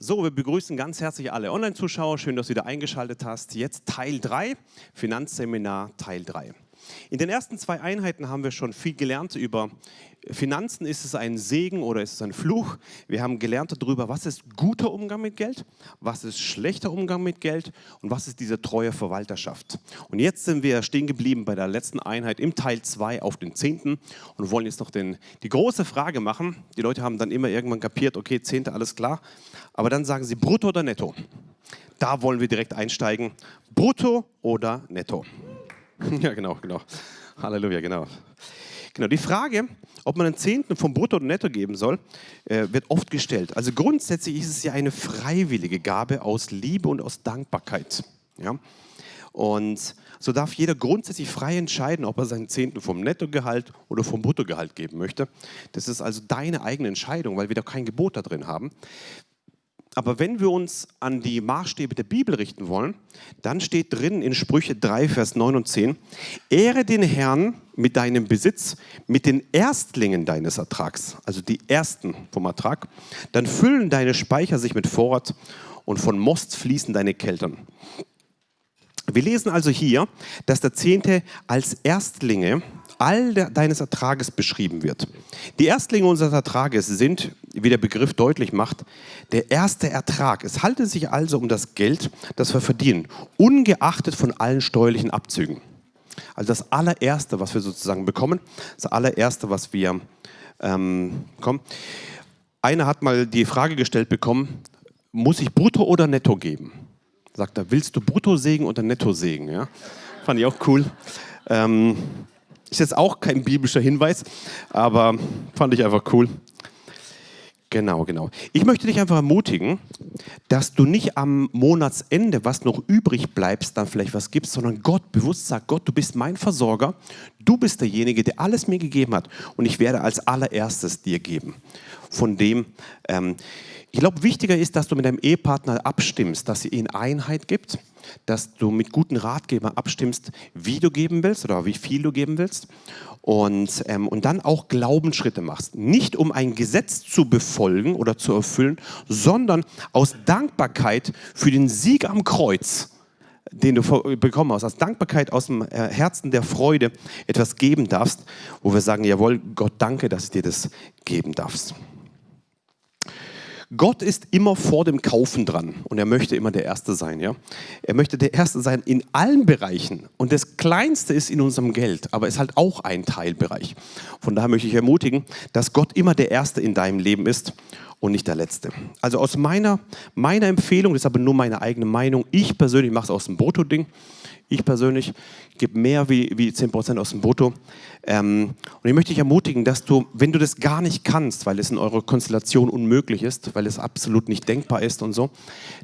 So, wir begrüßen ganz herzlich alle Online-Zuschauer. Schön, dass du wieder eingeschaltet hast. Jetzt Teil 3, Finanzseminar Teil 3. In den ersten zwei Einheiten haben wir schon viel gelernt über Finanzen. Ist es ein Segen oder ist es ein Fluch? Wir haben gelernt darüber, was ist guter Umgang mit Geld, was ist schlechter Umgang mit Geld und was ist diese treue Verwalterschaft. Und jetzt sind wir stehen geblieben bei der letzten Einheit im Teil 2 auf den Zehnten und wollen jetzt noch den, die große Frage machen. Die Leute haben dann immer irgendwann kapiert, okay, Zehnte, alles klar. Aber dann sagen sie brutto oder netto. Da wollen wir direkt einsteigen. Brutto oder netto? Ja, genau, genau. Halleluja, genau. Genau, die Frage, ob man einen Zehnten vom Brutto oder Netto geben soll, äh, wird oft gestellt. Also grundsätzlich ist es ja eine freiwillige Gabe aus Liebe und aus Dankbarkeit. Ja? Und so darf jeder grundsätzlich frei entscheiden, ob er seinen Zehnten vom Nettogehalt oder vom Bruttogehalt geben möchte. Das ist also deine eigene Entscheidung, weil wir da kein Gebot da drin haben. Aber wenn wir uns an die Maßstäbe der Bibel richten wollen, dann steht drin in Sprüche 3, Vers 9 und 10, Ehre den Herrn mit deinem Besitz, mit den Erstlingen deines Ertrags, also die Ersten vom Ertrag, dann füllen deine Speicher sich mit Vorrat und von Most fließen deine Keltern. Wir lesen also hier, dass der Zehnte als Erstlinge all deines Ertrages beschrieben wird. Die Erstlinge unseres Ertrages sind, wie der Begriff deutlich macht, der erste Ertrag. Es handelt sich also um das Geld, das wir verdienen, ungeachtet von allen steuerlichen Abzügen. Also das allererste, was wir sozusagen bekommen, das allererste, was wir ähm, bekommen. Einer hat mal die Frage gestellt bekommen, muss ich brutto oder netto geben? Sagt er, willst du brutto sägen oder netto sägen? Ja? Fand ich auch cool. Ähm, ist jetzt auch kein biblischer Hinweis, aber fand ich einfach cool. Genau, genau. Ich möchte dich einfach ermutigen, dass du nicht am Monatsende, was noch übrig bleibst, dann vielleicht was gibst, sondern Gott bewusst sagt, Gott, du bist mein Versorger, du bist derjenige, der alles mir gegeben hat und ich werde als allererstes dir geben. Von dem, ähm, ich glaube, wichtiger ist, dass du mit deinem Ehepartner abstimmst, dass ihr ihnen Einheit gibt dass du mit guten Ratgebern abstimmst, wie du geben willst oder wie viel du geben willst und, ähm, und dann auch Glaubensschritte machst. Nicht um ein Gesetz zu befolgen oder zu erfüllen, sondern aus Dankbarkeit für den Sieg am Kreuz den du bekommen hast, aus Dankbarkeit aus dem äh, Herzen der Freude etwas geben darfst, wo wir sagen, jawohl, Gott danke, dass du dir das geben darfst. Gott ist immer vor dem Kaufen dran und er möchte immer der Erste sein. Ja? Er möchte der Erste sein in allen Bereichen und das Kleinste ist in unserem Geld, aber ist halt auch ein Teilbereich. Von daher möchte ich ermutigen, dass Gott immer der Erste in deinem Leben ist und nicht der Letzte. Also aus meiner, meiner Empfehlung, das ist aber nur meine eigene Meinung, ich persönlich mache es aus dem Brutto-Ding, ich persönlich gebe mehr wie, wie 10% aus dem Brutto. Ähm, und ich möchte dich ermutigen, dass du, wenn du das gar nicht kannst, weil es in eurer Konstellation unmöglich ist, weil es absolut nicht denkbar ist und so,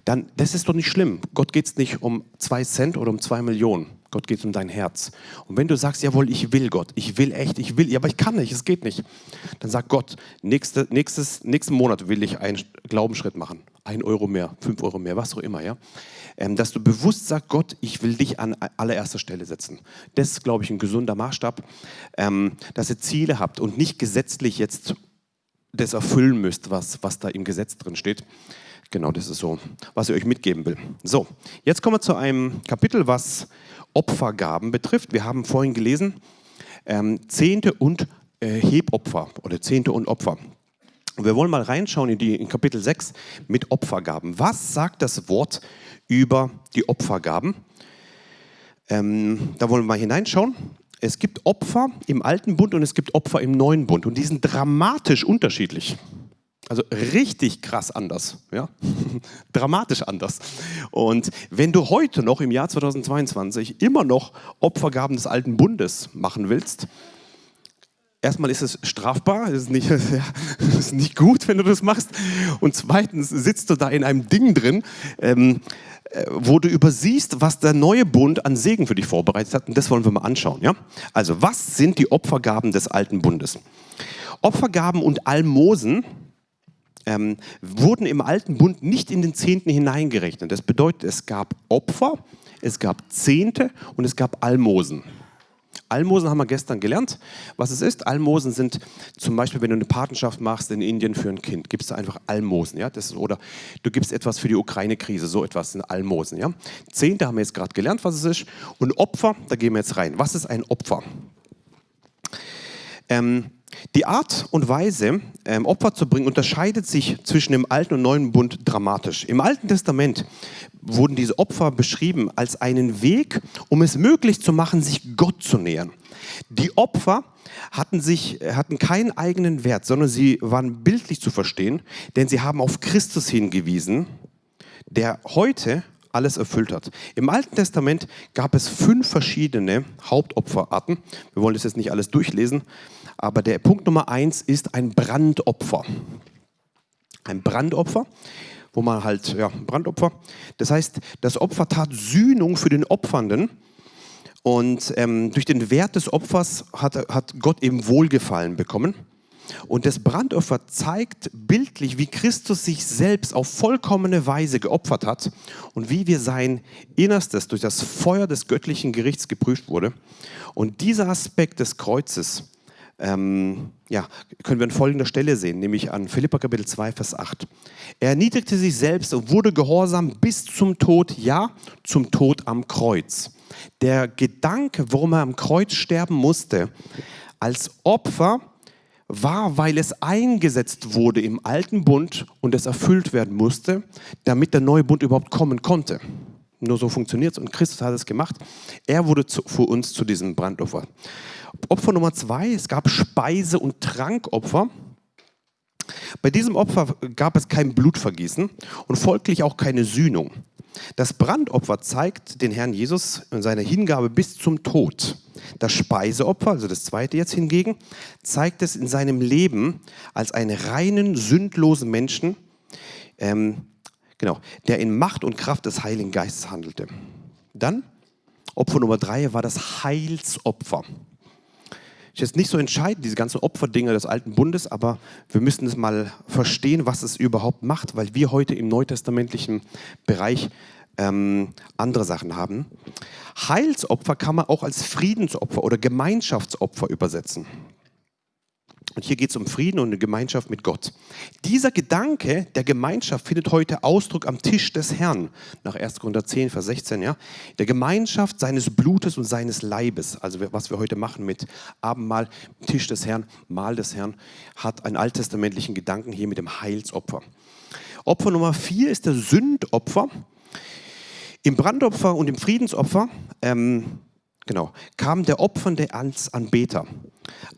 dann, das ist doch nicht schlimm. Gott geht es nicht um zwei Cent oder um zwei Millionen. Gott geht es um dein Herz. Und wenn du sagst, jawohl, ich will Gott, ich will echt, ich will, ja, aber ich kann nicht, es geht nicht, dann sag Gott, nächste, nächstes, nächsten Monat will ich einen Glaubensschritt machen. Ein Euro mehr, fünf Euro mehr, was auch immer, ja ähm, dass du bewusst sagst, Gott, ich will dich an allererster Stelle setzen. Das ist, glaube ich, ein gesunder Maßstab, ähm, dass ihr Ziele habt und nicht gesetzlich jetzt das erfüllen müsst, was, was da im Gesetz drin steht. Genau, das ist so, was ich euch mitgeben will. So, jetzt kommen wir zu einem Kapitel, was Opfergaben betrifft. Wir haben vorhin gelesen, ähm, Zehnte und äh, Hebopfer oder Zehnte und Opfer. Wir wollen mal reinschauen in, die, in Kapitel 6 mit Opfergaben. Was sagt das Wort über die Opfergaben. Ähm, da wollen wir mal hineinschauen. Es gibt Opfer im alten Bund und es gibt Opfer im neuen Bund und die sind dramatisch unterschiedlich. Also richtig krass anders, ja? dramatisch anders. Und wenn du heute noch im Jahr 2022 immer noch Opfergaben des alten Bundes machen willst, erstmal ist es strafbar, es ist nicht, ja, ist nicht gut, wenn du das machst. Und zweitens sitzt du da in einem Ding drin, ähm, äh, wo du übersiehst, was der neue Bund an Segen für dich vorbereitet hat. Und das wollen wir mal anschauen. Ja? Also, was sind die Opfergaben des alten Bundes? Opfergaben und Almosen ähm, wurden im alten Bund nicht in den Zehnten hineingerechnet. Das bedeutet, es gab Opfer, es gab Zehnte und es gab Almosen. Almosen haben wir gestern gelernt, was es ist. Almosen sind zum Beispiel, wenn du eine Patenschaft machst in Indien für ein Kind, gibst du einfach Almosen. Ja? Das ist, oder du gibst etwas für die Ukraine-Krise, so etwas sind Almosen. Ja? Zehnte haben wir jetzt gerade gelernt, was es ist. Und Opfer, da gehen wir jetzt rein. Was ist ein Opfer? Ähm, die Art und Weise, ähm, Opfer zu bringen, unterscheidet sich zwischen dem Alten und Neuen Bund dramatisch. Im Alten Testament wurden diese Opfer beschrieben als einen Weg, um es möglich zu machen, sich Gott zu nähern. Die Opfer hatten, sich, hatten keinen eigenen Wert, sondern sie waren bildlich zu verstehen, denn sie haben auf Christus hingewiesen, der heute alles erfüllt hat. Im Alten Testament gab es fünf verschiedene Hauptopferarten. Wir wollen das jetzt nicht alles durchlesen, aber der Punkt Nummer eins ist ein Brandopfer. Ein Brandopfer, wo man halt, ja, Brandopfer. Das heißt, das Opfer tat Sühnung für den Opfernden. Und ähm, durch den Wert des Opfers hat, hat Gott eben Wohlgefallen bekommen. Und das Brandopfer zeigt bildlich, wie Christus sich selbst auf vollkommene Weise geopfert hat und wie wir sein Innerstes durch das Feuer des göttlichen Gerichts geprüft wurde. Und dieser Aspekt des Kreuzes ähm, ja, können wir an folgender Stelle sehen, nämlich an Philippa Kapitel 2, Vers 8. Er erniedrigte sich selbst und wurde gehorsam bis zum Tod, ja, zum Tod am Kreuz. Der Gedanke, warum er am Kreuz sterben musste, als Opfer, war, weil es eingesetzt wurde im alten Bund und es erfüllt werden musste, damit der neue Bund überhaupt kommen konnte. Nur so funktioniert es und Christus hat es gemacht. Er wurde zu, für uns zu diesem Brandopfer. Opfer Nummer zwei, es gab Speise- und Trankopfer. Bei diesem Opfer gab es kein Blutvergießen und folglich auch keine Sühnung. Das Brandopfer zeigt den Herrn Jesus in seiner Hingabe bis zum Tod. Das Speiseopfer, also das zweite jetzt hingegen, zeigt es in seinem Leben als einen reinen, sündlosen Menschen, ähm, genau, der in Macht und Kraft des Heiligen Geistes handelte. Dann, Opfer Nummer drei war das Heilsopfer ist jetzt nicht so entscheidend, diese ganzen Opferdinge des alten Bundes, aber wir müssen es mal verstehen, was es überhaupt macht, weil wir heute im neutestamentlichen Bereich ähm, andere Sachen haben. Heilsopfer kann man auch als Friedensopfer oder Gemeinschaftsopfer übersetzen. Und hier geht es um Frieden und eine Gemeinschaft mit Gott. Dieser Gedanke der Gemeinschaft findet heute Ausdruck am Tisch des Herrn, nach 1. Korinther 10, Vers 16. Ja? Der Gemeinschaft seines Blutes und seines Leibes, also was wir heute machen mit Abendmahl, Tisch des Herrn, Mahl des Herrn, hat einen alttestamentlichen Gedanken hier mit dem Heilsopfer. Opfer Nummer 4 ist der Sündopfer. Im Brandopfer und im Friedensopfer ähm, genau, kam der Opfernde als Anbeter.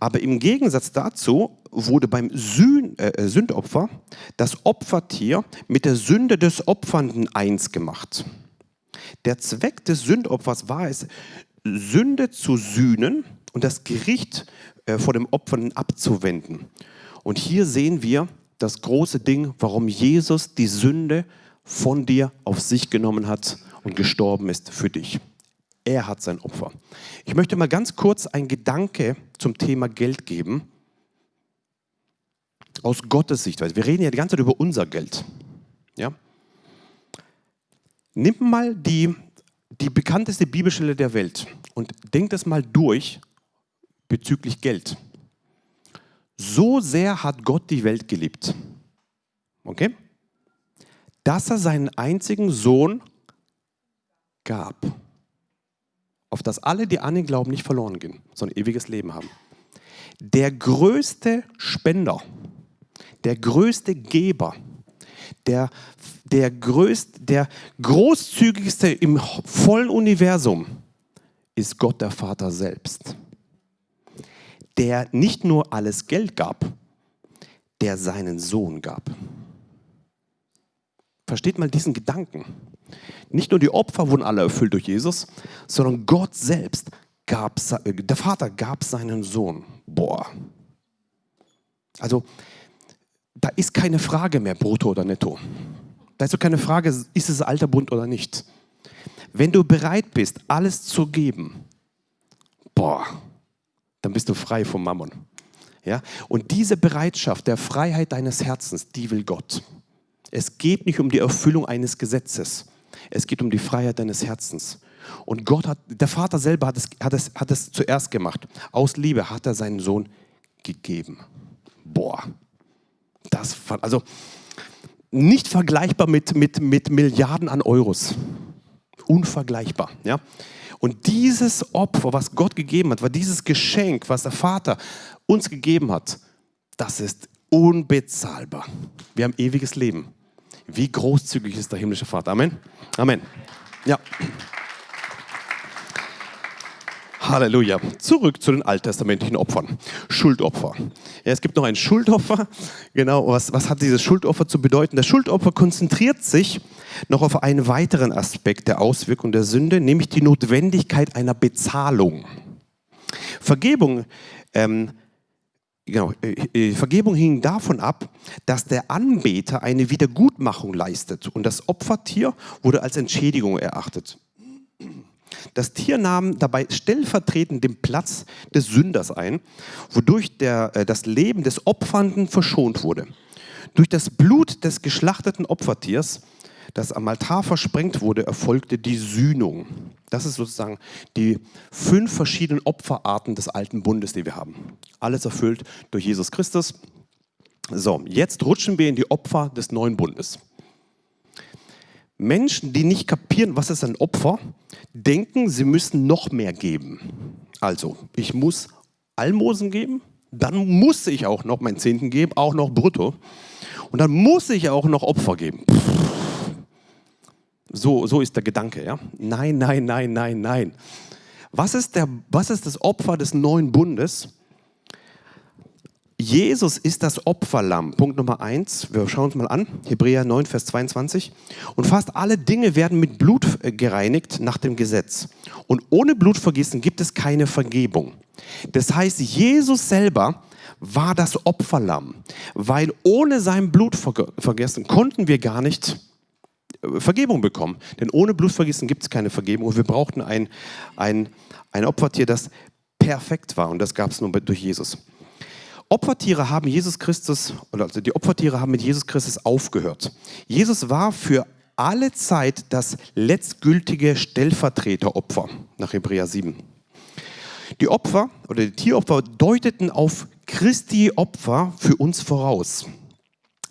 Aber im Gegensatz dazu wurde beim äh, Sündopfer das Opfertier mit der Sünde des Opfernden eins gemacht. Der Zweck des Sündopfers war es, Sünde zu sühnen und das Gericht äh, vor dem Opfernden abzuwenden. Und hier sehen wir das große Ding, warum Jesus die Sünde von dir auf sich genommen hat und gestorben ist für dich. Er hat sein Opfer. Ich möchte mal ganz kurz einen Gedanke zum Thema Geld geben. Aus Gottes Sichtweise. Wir reden ja die ganze Zeit über unser Geld. Ja? Nimm mal die, die bekannteste Bibelstelle der Welt und denk das mal durch bezüglich Geld. So sehr hat Gott die Welt geliebt. Okay? Dass er seinen einzigen Sohn gab auf das alle, die an ihn glauben, nicht verloren gehen, sondern ewiges Leben haben. Der größte Spender, der größte Geber, der, der, größt, der großzügigste im vollen Universum ist Gott der Vater selbst, der nicht nur alles Geld gab, der seinen Sohn gab. Versteht mal diesen Gedanken. Nicht nur die Opfer wurden alle erfüllt durch Jesus, sondern Gott selbst gab, der Vater gab seinen Sohn. Boah. Also, da ist keine Frage mehr, brutto oder netto. Da ist so keine Frage, ist es alter Bund oder nicht. Wenn du bereit bist, alles zu geben, boah, dann bist du frei vom Mammon. Ja? Und diese Bereitschaft der Freiheit deines Herzens, die will Gott. Es geht nicht um die Erfüllung eines Gesetzes. Es geht um die Freiheit deines Herzens. Und Gott hat, der Vater selber hat es, hat, es, hat es zuerst gemacht. Aus Liebe hat er seinen Sohn gegeben. Boah, das, also nicht vergleichbar mit, mit, mit Milliarden an Euros. Unvergleichbar. Ja? Und dieses Opfer, was Gott gegeben hat, war dieses Geschenk, was der Vater uns gegeben hat, das ist unbezahlbar. Wir haben ewiges Leben. Wie großzügig ist der himmlische Vater. Amen. Amen. Ja. Halleluja. Zurück zu den alttestamentlichen Opfern. Schuldopfer. Ja, es gibt noch ein Schuldopfer. Genau, was, was hat dieses Schuldopfer zu bedeuten? Das Schuldopfer konzentriert sich noch auf einen weiteren Aspekt der Auswirkung der Sünde, nämlich die Notwendigkeit einer Bezahlung. Vergebung, ähm, genau, äh, äh, Vergebung hing davon ab, dass der Anbeter eine Wiedergutmachung leistet und das Opfertier wurde als Entschädigung erachtet. Das Tier nahm dabei stellvertretend den Platz des Sünders ein, wodurch der, äh, das Leben des Opfernden verschont wurde. Durch das Blut des geschlachteten Opfertiers, das am Altar versprengt wurde, erfolgte die Sühnung. Das ist sozusagen die fünf verschiedenen Opferarten des alten Bundes, die wir haben. Alles erfüllt durch Jesus Christus. So, jetzt rutschen wir in die Opfer des neuen Bundes. Menschen, die nicht kapieren, was ist ein Opfer, denken, sie müssen noch mehr geben. Also, ich muss Almosen geben, dann muss ich auch noch meinen Zehnten geben, auch noch brutto. Und dann muss ich auch noch Opfer geben. So, so ist der Gedanke. Ja? Nein, nein, nein, nein, nein. Was ist, der, was ist das Opfer des neuen Bundes? Jesus ist das Opferlamm. Punkt Nummer eins. Wir schauen uns mal an. Hebräer 9, Vers 22. Und fast alle Dinge werden mit Blut äh, gereinigt nach dem Gesetz. Und ohne Blutvergießen gibt es keine Vergebung. Das heißt, Jesus selber war das Opferlamm, weil ohne sein Blutvergessen konnten wir gar nicht Vergebung bekommen. Denn ohne Blutvergießen gibt es keine Vergebung. Und wir brauchten ein, ein, ein Opfertier, das perfekt war. Und das gab es nur durch Jesus. Opfertiere haben Jesus Christus, oder also die Opfertiere haben mit Jesus Christus aufgehört. Jesus war für alle Zeit das letztgültige Stellvertreteropfer nach Hebräer 7. Die Opfer oder die Tieropfer deuteten auf Christi Opfer für uns voraus.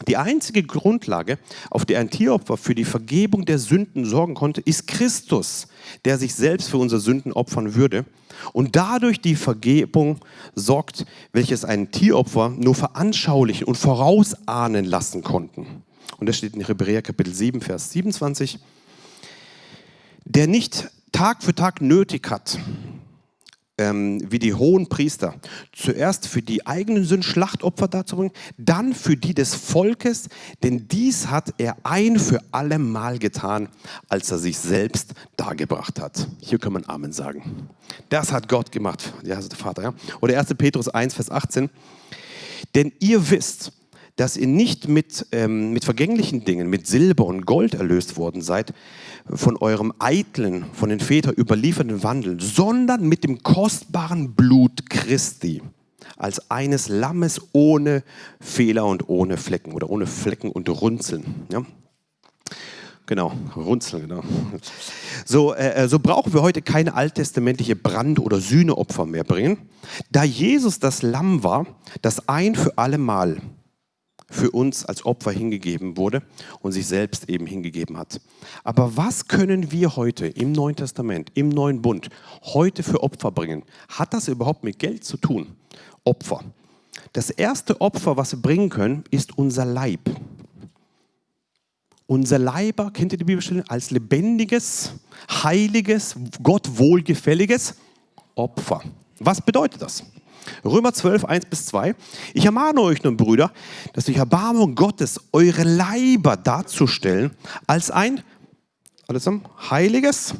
Die einzige Grundlage, auf der ein Tieropfer für die Vergebung der Sünden sorgen konnte, ist Christus, der sich selbst für unsere Sünden opfern würde und dadurch die Vergebung sorgt, welches ein Tieropfer nur veranschaulichen und vorausahnen lassen konnten. Und das steht in Hebräer Kapitel 7, Vers 27. Der nicht Tag für Tag nötig hat, ähm, wie die hohen Priester, zuerst für die eigenen Sünden Schlachtopfer darzubringen, dann für die des Volkes, denn dies hat er ein für alle Mal getan, als er sich selbst dargebracht hat. Hier kann man Amen sagen. Das hat Gott gemacht, ja, also der Vater. Ja? Oder 1. Petrus 1, Vers 18. Denn ihr wisst, dass ihr nicht mit, ähm, mit vergänglichen Dingen, mit Silber und Gold erlöst worden seid, von eurem eitlen, von den Vätern überlieferten Wandel, sondern mit dem kostbaren Blut Christi, als eines Lammes ohne Fehler und ohne Flecken oder ohne Flecken und Runzeln. Ja? Genau, Runzeln, genau. So, äh, äh so brauchen wir heute keine alttestamentliche Brand- oder Sühneopfer mehr bringen, da Jesus das Lamm war, das ein für alle Mal für uns als Opfer hingegeben wurde und sich selbst eben hingegeben hat. Aber was können wir heute im Neuen Testament, im Neuen Bund, heute für Opfer bringen? Hat das überhaupt mit Geld zu tun? Opfer. Das erste Opfer, was wir bringen können, ist unser Leib. Unser Leiber, kennt ihr die Bibelstelle, als lebendiges, heiliges, Gott wohlgefälliges Opfer. Was bedeutet das? Römer 12, 1 bis 2. Ich ermahne euch nun, Brüder, dass durch Erbarmung Gottes eure Leiber darzustellen als ein alles zusammen, heiliges,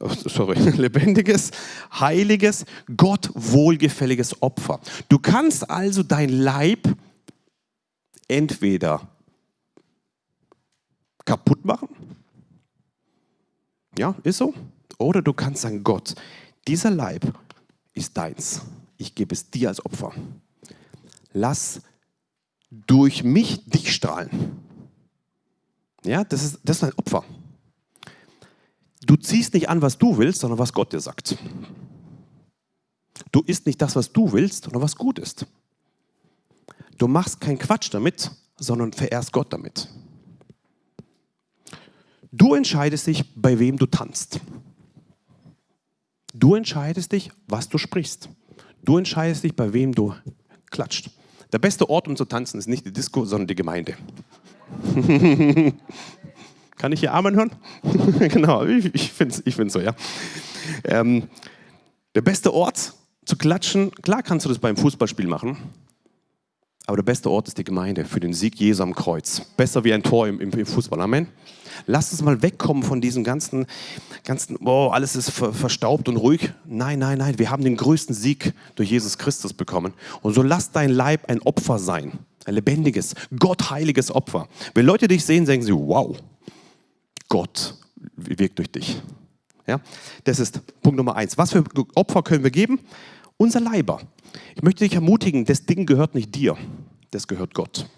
oh, sorry, lebendiges, heiliges, Gott wohlgefälliges Opfer. Du kannst also dein Leib entweder kaputt machen, ja, ist so, oder du kannst sagen, Gott, dieser Leib ist deins ich gebe es dir als Opfer. Lass durch mich dich strahlen. Ja, das ist, das ist ein Opfer. Du ziehst nicht an, was du willst, sondern was Gott dir sagt. Du isst nicht das, was du willst, sondern was gut ist. Du machst keinen Quatsch damit, sondern verehrst Gott damit. Du entscheidest dich, bei wem du tanzt. Du entscheidest dich, was du sprichst. Du entscheidest dich, bei wem du klatscht. Der beste Ort, um zu tanzen, ist nicht die Disco, sondern die Gemeinde. Kann ich hier Amen hören? genau, ich, ich finde es ich so, ja. Ähm, der beste Ort zu klatschen, klar kannst du das beim Fußballspiel machen, aber der beste Ort ist die Gemeinde für den Sieg Jesu am Kreuz. Besser wie ein Tor im, im Fußball. Amen. Lass uns mal wegkommen von diesem ganzen, ganzen oh, alles ist ver, verstaubt und ruhig. Nein, nein, nein. Wir haben den größten Sieg durch Jesus Christus bekommen. Und so lass dein Leib ein Opfer sein. Ein lebendiges, gottheiliges Opfer. Wenn Leute dich sehen, sagen sie, wow, Gott wirkt durch dich. Ja? Das ist Punkt Nummer eins. Was für Opfer können wir geben? Unser Leiber. Ich möchte dich ermutigen, das Ding gehört nicht dir, das gehört Gott.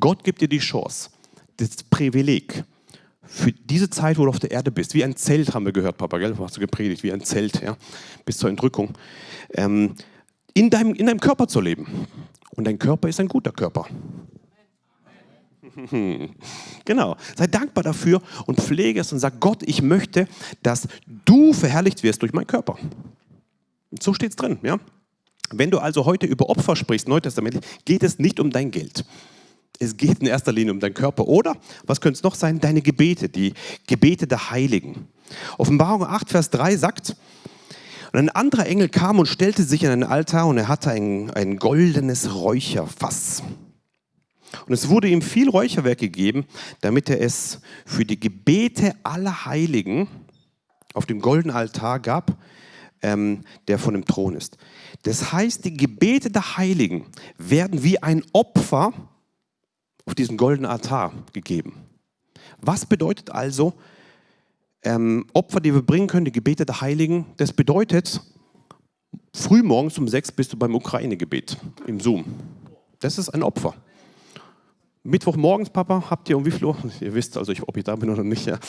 Gott gibt dir die Chance, das Privileg, für diese Zeit, wo du auf der Erde bist, wie ein Zelt, haben wir gehört, Papa, gell? hast du gepredigt, wie ein Zelt, ja? bis zur Entrückung, ähm, in, deinem, in deinem Körper zu leben. Und dein Körper ist ein guter Körper. Genau. Sei dankbar dafür und pflege es und sag Gott, ich möchte, dass du verherrlicht wirst durch meinen Körper. So steht es drin. Ja? Wenn du also heute über Opfer sprichst, neutestamentlich, geht es nicht um dein Geld. Es geht in erster Linie um deinen Körper. Oder, was könnte es noch sein? Deine Gebete, die Gebete der Heiligen. Offenbarung 8, Vers 3 sagt, und ein anderer Engel kam und stellte sich an einen Altar und er hatte ein, ein goldenes Räucherfass. Und es wurde ihm viel Räucherwerk gegeben, damit er es für die Gebete aller Heiligen auf dem goldenen Altar gab, ähm, der von dem Thron ist. Das heißt, die Gebete der Heiligen werden wie ein Opfer auf diesen goldenen Altar gegeben. Was bedeutet also ähm, Opfer, die wir bringen können, die Gebete der Heiligen? Das bedeutet, frühmorgens um sechs bist du beim Ukraine-Gebet im Zoom. Das ist ein Opfer. Mittwochmorgens, Papa, habt ihr um wie viel Uhr? Ihr wisst also, ob ich da bin oder nicht. Ja.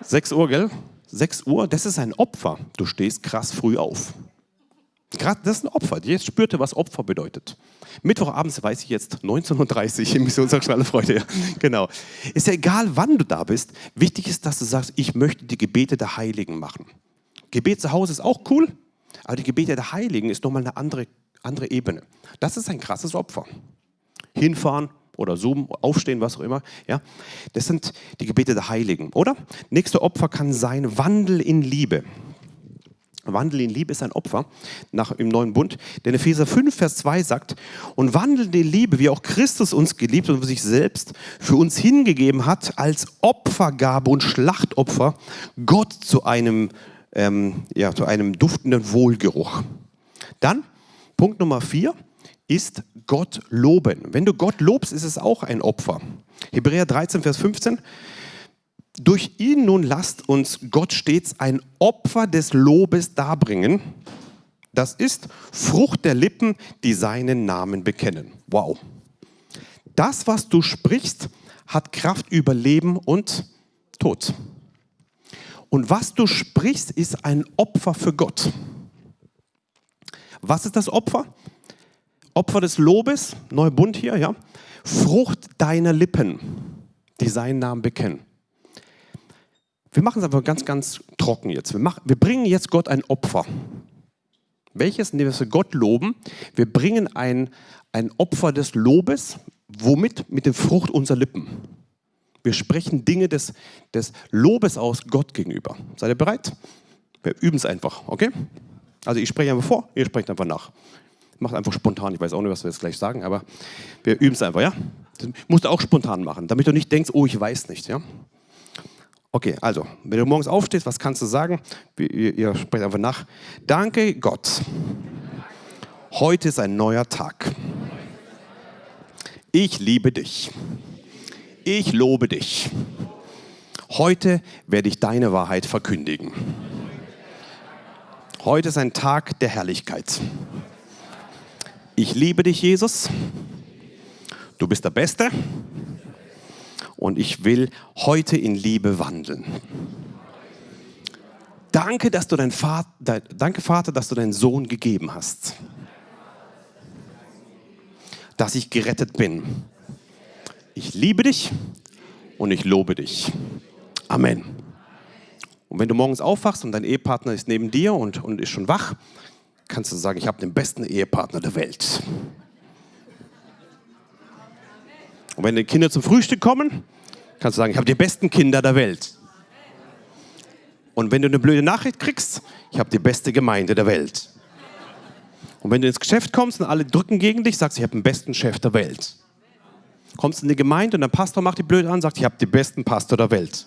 6 Uhr, gell? 6 Uhr, das ist ein Opfer. Du stehst krass früh auf. Das ist ein Opfer. Jetzt spürte, was Opfer bedeutet. Mittwochabends weiß ich jetzt 19.30 Uhr im Missionsanstalter Freude. Ja. Genau. Ist ja egal, wann du da bist. Wichtig ist, dass du sagst, ich möchte die Gebete der Heiligen machen. Gebet zu Hause ist auch cool, aber die Gebete der Heiligen ist nochmal eine andere, andere Ebene. Das ist ein krasses Opfer. Hinfahren, oder Zoom, aufstehen, was auch immer. Ja? Das sind die Gebete der Heiligen, oder? Nächste Opfer kann sein Wandel in Liebe. Wandel in Liebe ist ein Opfer nach, im neuen Bund. Denn Epheser 5, Vers 2 sagt, und wandelt in Liebe, wie auch Christus uns geliebt und sich selbst für uns hingegeben hat, als Opfergabe und Schlachtopfer Gott zu einem, ähm, ja, zu einem duftenden Wohlgeruch. Dann Punkt Nummer 4, ist Gott loben. Wenn du Gott lobst, ist es auch ein Opfer. Hebräer 13, Vers 15. Durch ihn nun lasst uns Gott stets ein Opfer des Lobes darbringen. Das ist Frucht der Lippen, die seinen Namen bekennen. Wow. Das, was du sprichst, hat Kraft über Leben und Tod. Und was du sprichst, ist ein Opfer für Gott. Was ist das Opfer? Opfer des Lobes, neuer Bund hier, ja. Frucht deiner Lippen, die seinen Namen bekennen. Wir machen es einfach ganz, ganz trocken jetzt. Wir, machen, wir bringen jetzt Gott ein Opfer. Welches? Indem wir Gott loben. Wir bringen ein, ein Opfer des Lobes. Womit? Mit der Frucht unserer Lippen. Wir sprechen Dinge des, des Lobes aus Gott gegenüber. Seid ihr bereit? Wir üben es einfach, okay? Also ich spreche einfach vor, ihr sprecht einfach nach macht einfach spontan. Ich weiß auch nicht, was wir jetzt gleich sagen, aber wir üben es einfach, ja? Das musst du auch spontan machen, damit du nicht denkst, oh, ich weiß nicht, ja? Okay, also, wenn du morgens aufstehst, was kannst du sagen? Ihr, ihr sprecht einfach nach. Danke Gott. Heute ist ein neuer Tag. Ich liebe dich. Ich lobe dich. Heute werde ich deine Wahrheit verkündigen. Heute ist ein Tag der Herrlichkeit. Ich liebe dich, Jesus. Du bist der Beste. Und ich will heute in Liebe wandeln. Danke, dass du dein Vater, danke Vater, dass du deinen Sohn gegeben hast. Dass ich gerettet bin. Ich liebe dich und ich lobe dich. Amen. Und wenn du morgens aufwachst und dein Ehepartner ist neben dir und, und ist schon wach, kannst du sagen, ich habe den besten Ehepartner der Welt. Und wenn die Kinder zum Frühstück kommen, kannst du sagen, ich habe die besten Kinder der Welt. Und wenn du eine blöde Nachricht kriegst, ich habe die beste Gemeinde der Welt. Und wenn du ins Geschäft kommst und alle drücken gegen dich, sagst du, ich habe den besten Chef der Welt. Kommst in die Gemeinde und der Pastor macht die blöd an, sagt, ich habe den besten Pastor der Welt.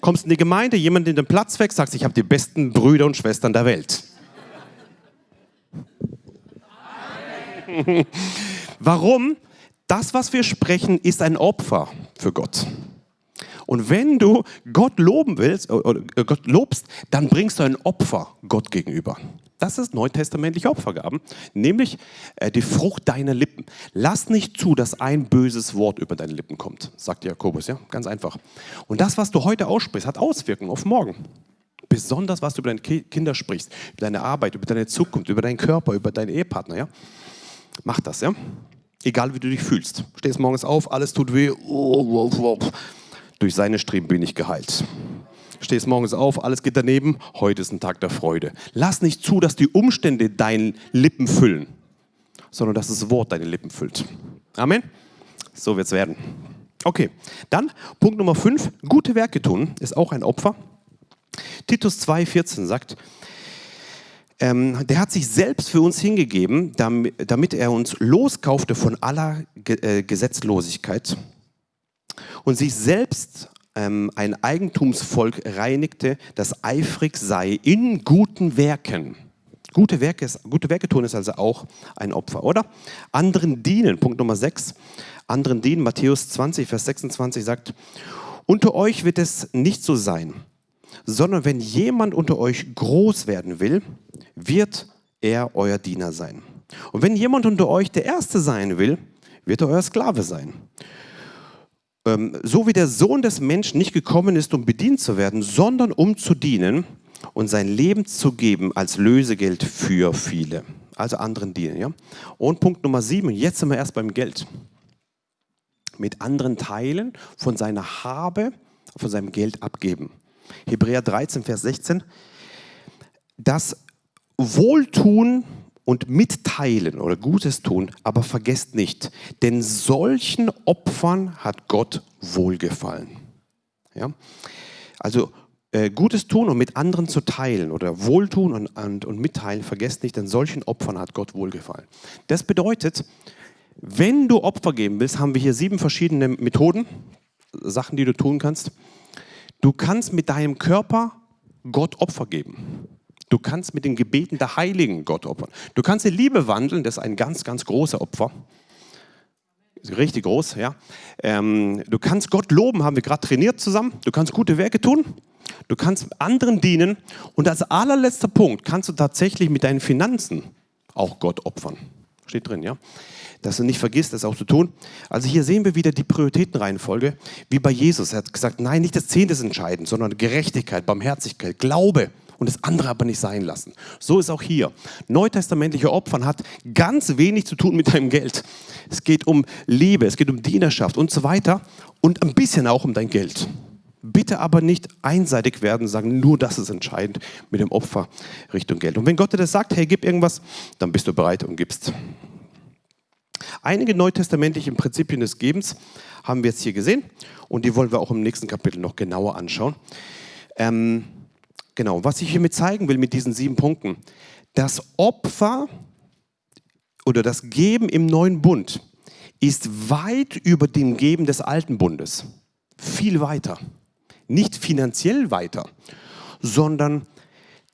Kommst in die Gemeinde, jemand in den Platz weg, sagt, ich habe die besten Brüder und Schwestern der Welt. Warum? Das, was wir sprechen, ist ein Opfer für Gott. Und wenn du Gott loben willst, äh, oder äh, Gott lobst, dann bringst du ein Opfer Gott gegenüber. Das ist neutestamentliche Opfergaben, nämlich äh, die Frucht deiner Lippen. Lass nicht zu, dass ein böses Wort über deine Lippen kommt, sagt Jakobus, ja, ganz einfach. Und das, was du heute aussprichst, hat Auswirkungen auf morgen. Besonders, was du über deine Kinder sprichst, über deine Arbeit, über deine Zukunft, über deinen Körper, über deinen Ehepartner, ja. Mach das, ja. Egal wie du dich fühlst. Stehst morgens auf, alles tut weh. Durch seine Streben bin ich geheilt. Stehst morgens auf, alles geht daneben. Heute ist ein Tag der Freude. Lass nicht zu, dass die Umstände deine Lippen füllen, sondern dass das Wort deine Lippen füllt. Amen. So wird es werden. Okay, dann Punkt Nummer 5. Gute Werke tun ist auch ein Opfer. Titus 2,14 sagt, ähm, der hat sich selbst für uns hingegeben, damit, damit er uns loskaufte von aller Ge äh, Gesetzlosigkeit und sich selbst ähm, ein Eigentumsvolk reinigte, das eifrig sei in guten Werken. Gute Werke, gute Werke tun ist also auch ein Opfer, oder? Anderen dienen, Punkt Nummer 6. Anderen dienen, Matthäus 20, Vers 26 sagt, unter euch wird es nicht so sein, sondern wenn jemand unter euch groß werden will, wird er euer Diener sein. Und wenn jemand unter euch der Erste sein will, wird er euer Sklave sein. Ähm, so wie der Sohn des Menschen nicht gekommen ist, um bedient zu werden, sondern um zu dienen und sein Leben zu geben als Lösegeld für viele. Also anderen dienen. Ja? Und Punkt Nummer sieben, jetzt sind wir erst beim Geld. Mit anderen teilen, von seiner Habe, von seinem Geld abgeben. Hebräer 13, Vers 16. Das Wohltun und mitteilen oder Gutes tun, aber vergesst nicht, denn solchen Opfern hat Gott wohlgefallen. Ja? Also äh, Gutes tun und mit anderen zu teilen oder Wohltun und, und, und mitteilen, vergesst nicht, denn solchen Opfern hat Gott wohlgefallen. Das bedeutet, wenn du Opfer geben willst, haben wir hier sieben verschiedene Methoden, Sachen, die du tun kannst. Du kannst mit deinem Körper Gott Opfer geben. Du kannst mit den Gebeten der Heiligen Gott opfern. Du kannst in Liebe wandeln, das ist ein ganz, ganz großer Opfer. Richtig groß, ja. Ähm, du kannst Gott loben, haben wir gerade trainiert zusammen. Du kannst gute Werke tun. Du kannst anderen dienen. Und als allerletzter Punkt kannst du tatsächlich mit deinen Finanzen auch Gott opfern. Steht drin, ja. Dass du nicht vergisst, das auch zu tun. Also hier sehen wir wieder die Prioritätenreihenfolge, wie bei Jesus. Er hat gesagt, nein, nicht das Zehnte ist entscheidend, sondern Gerechtigkeit, Barmherzigkeit, Glaube und das andere aber nicht sein lassen. So ist auch hier. Neutestamentliche Opfern hat ganz wenig zu tun mit deinem Geld. Es geht um Liebe, es geht um Dienerschaft und so weiter und ein bisschen auch um dein Geld. Bitte aber nicht einseitig werden, sagen, nur das ist entscheidend mit dem Opfer Richtung Geld. Und wenn Gott dir das sagt, hey, gib irgendwas, dann bist du bereit und gibst. Einige neutestamentliche Prinzipien des Gebens haben wir jetzt hier gesehen und die wollen wir auch im nächsten Kapitel noch genauer anschauen. Ähm, Genau, was ich hiermit zeigen will mit diesen sieben Punkten, das Opfer oder das Geben im neuen Bund ist weit über dem Geben des alten Bundes. Viel weiter. Nicht finanziell weiter, sondern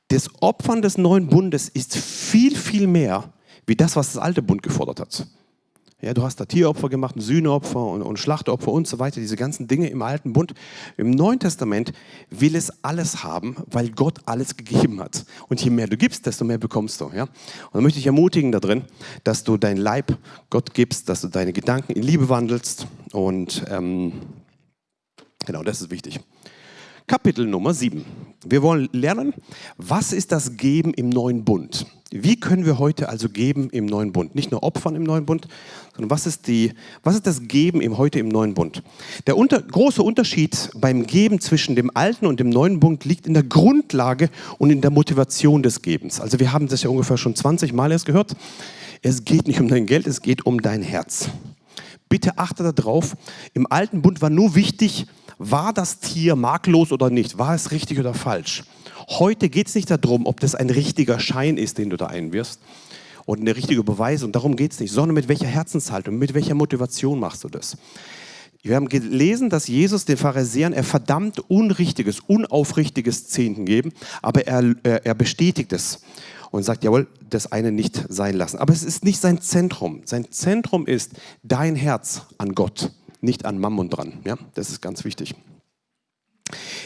das Opfern des neuen Bundes ist viel, viel mehr wie das, was das alte Bund gefordert hat. Ja, du hast da Tieropfer gemacht, Sühneopfer und, und Schlachtopfer und so weiter, diese ganzen Dinge im Alten Bund. Im Neuen Testament will es alles haben, weil Gott alles gegeben hat. Und je mehr du gibst, desto mehr bekommst du. Ja? Und da möchte ich ermutigen darin, dass du dein Leib Gott gibst, dass du deine Gedanken in Liebe wandelst. Und ähm, genau, das ist wichtig. Kapitel Nummer 7. Wir wollen lernen, was ist das Geben im neuen Bund? Wie können wir heute also geben im neuen Bund? Nicht nur opfern im neuen Bund, sondern was ist, die, was ist das Geben im, heute im neuen Bund? Der unter, große Unterschied beim Geben zwischen dem alten und dem neuen Bund liegt in der Grundlage und in der Motivation des Gebens. Also wir haben das ja ungefähr schon 20 Mal erst gehört. Es geht nicht um dein Geld, es geht um dein Herz. Bitte achte darauf, im alten Bund war nur wichtig, war das Tier makellos oder nicht, war es richtig oder falsch. Heute geht es nicht darum, ob das ein richtiger Schein ist, den du da einwirfst und eine richtige Beweisung. Darum geht es nicht, sondern mit welcher Herzenshaltung, mit welcher Motivation machst du das. Wir haben gelesen, dass Jesus den Pharisäern er verdammt unrichtiges, unaufrichtiges Zehnten geben, aber er, er bestätigt es und sagt, jawohl, das eine nicht sein lassen. Aber es ist nicht sein Zentrum. Sein Zentrum ist dein Herz an Gott, nicht an Mammon dran. Ja, das ist ganz wichtig.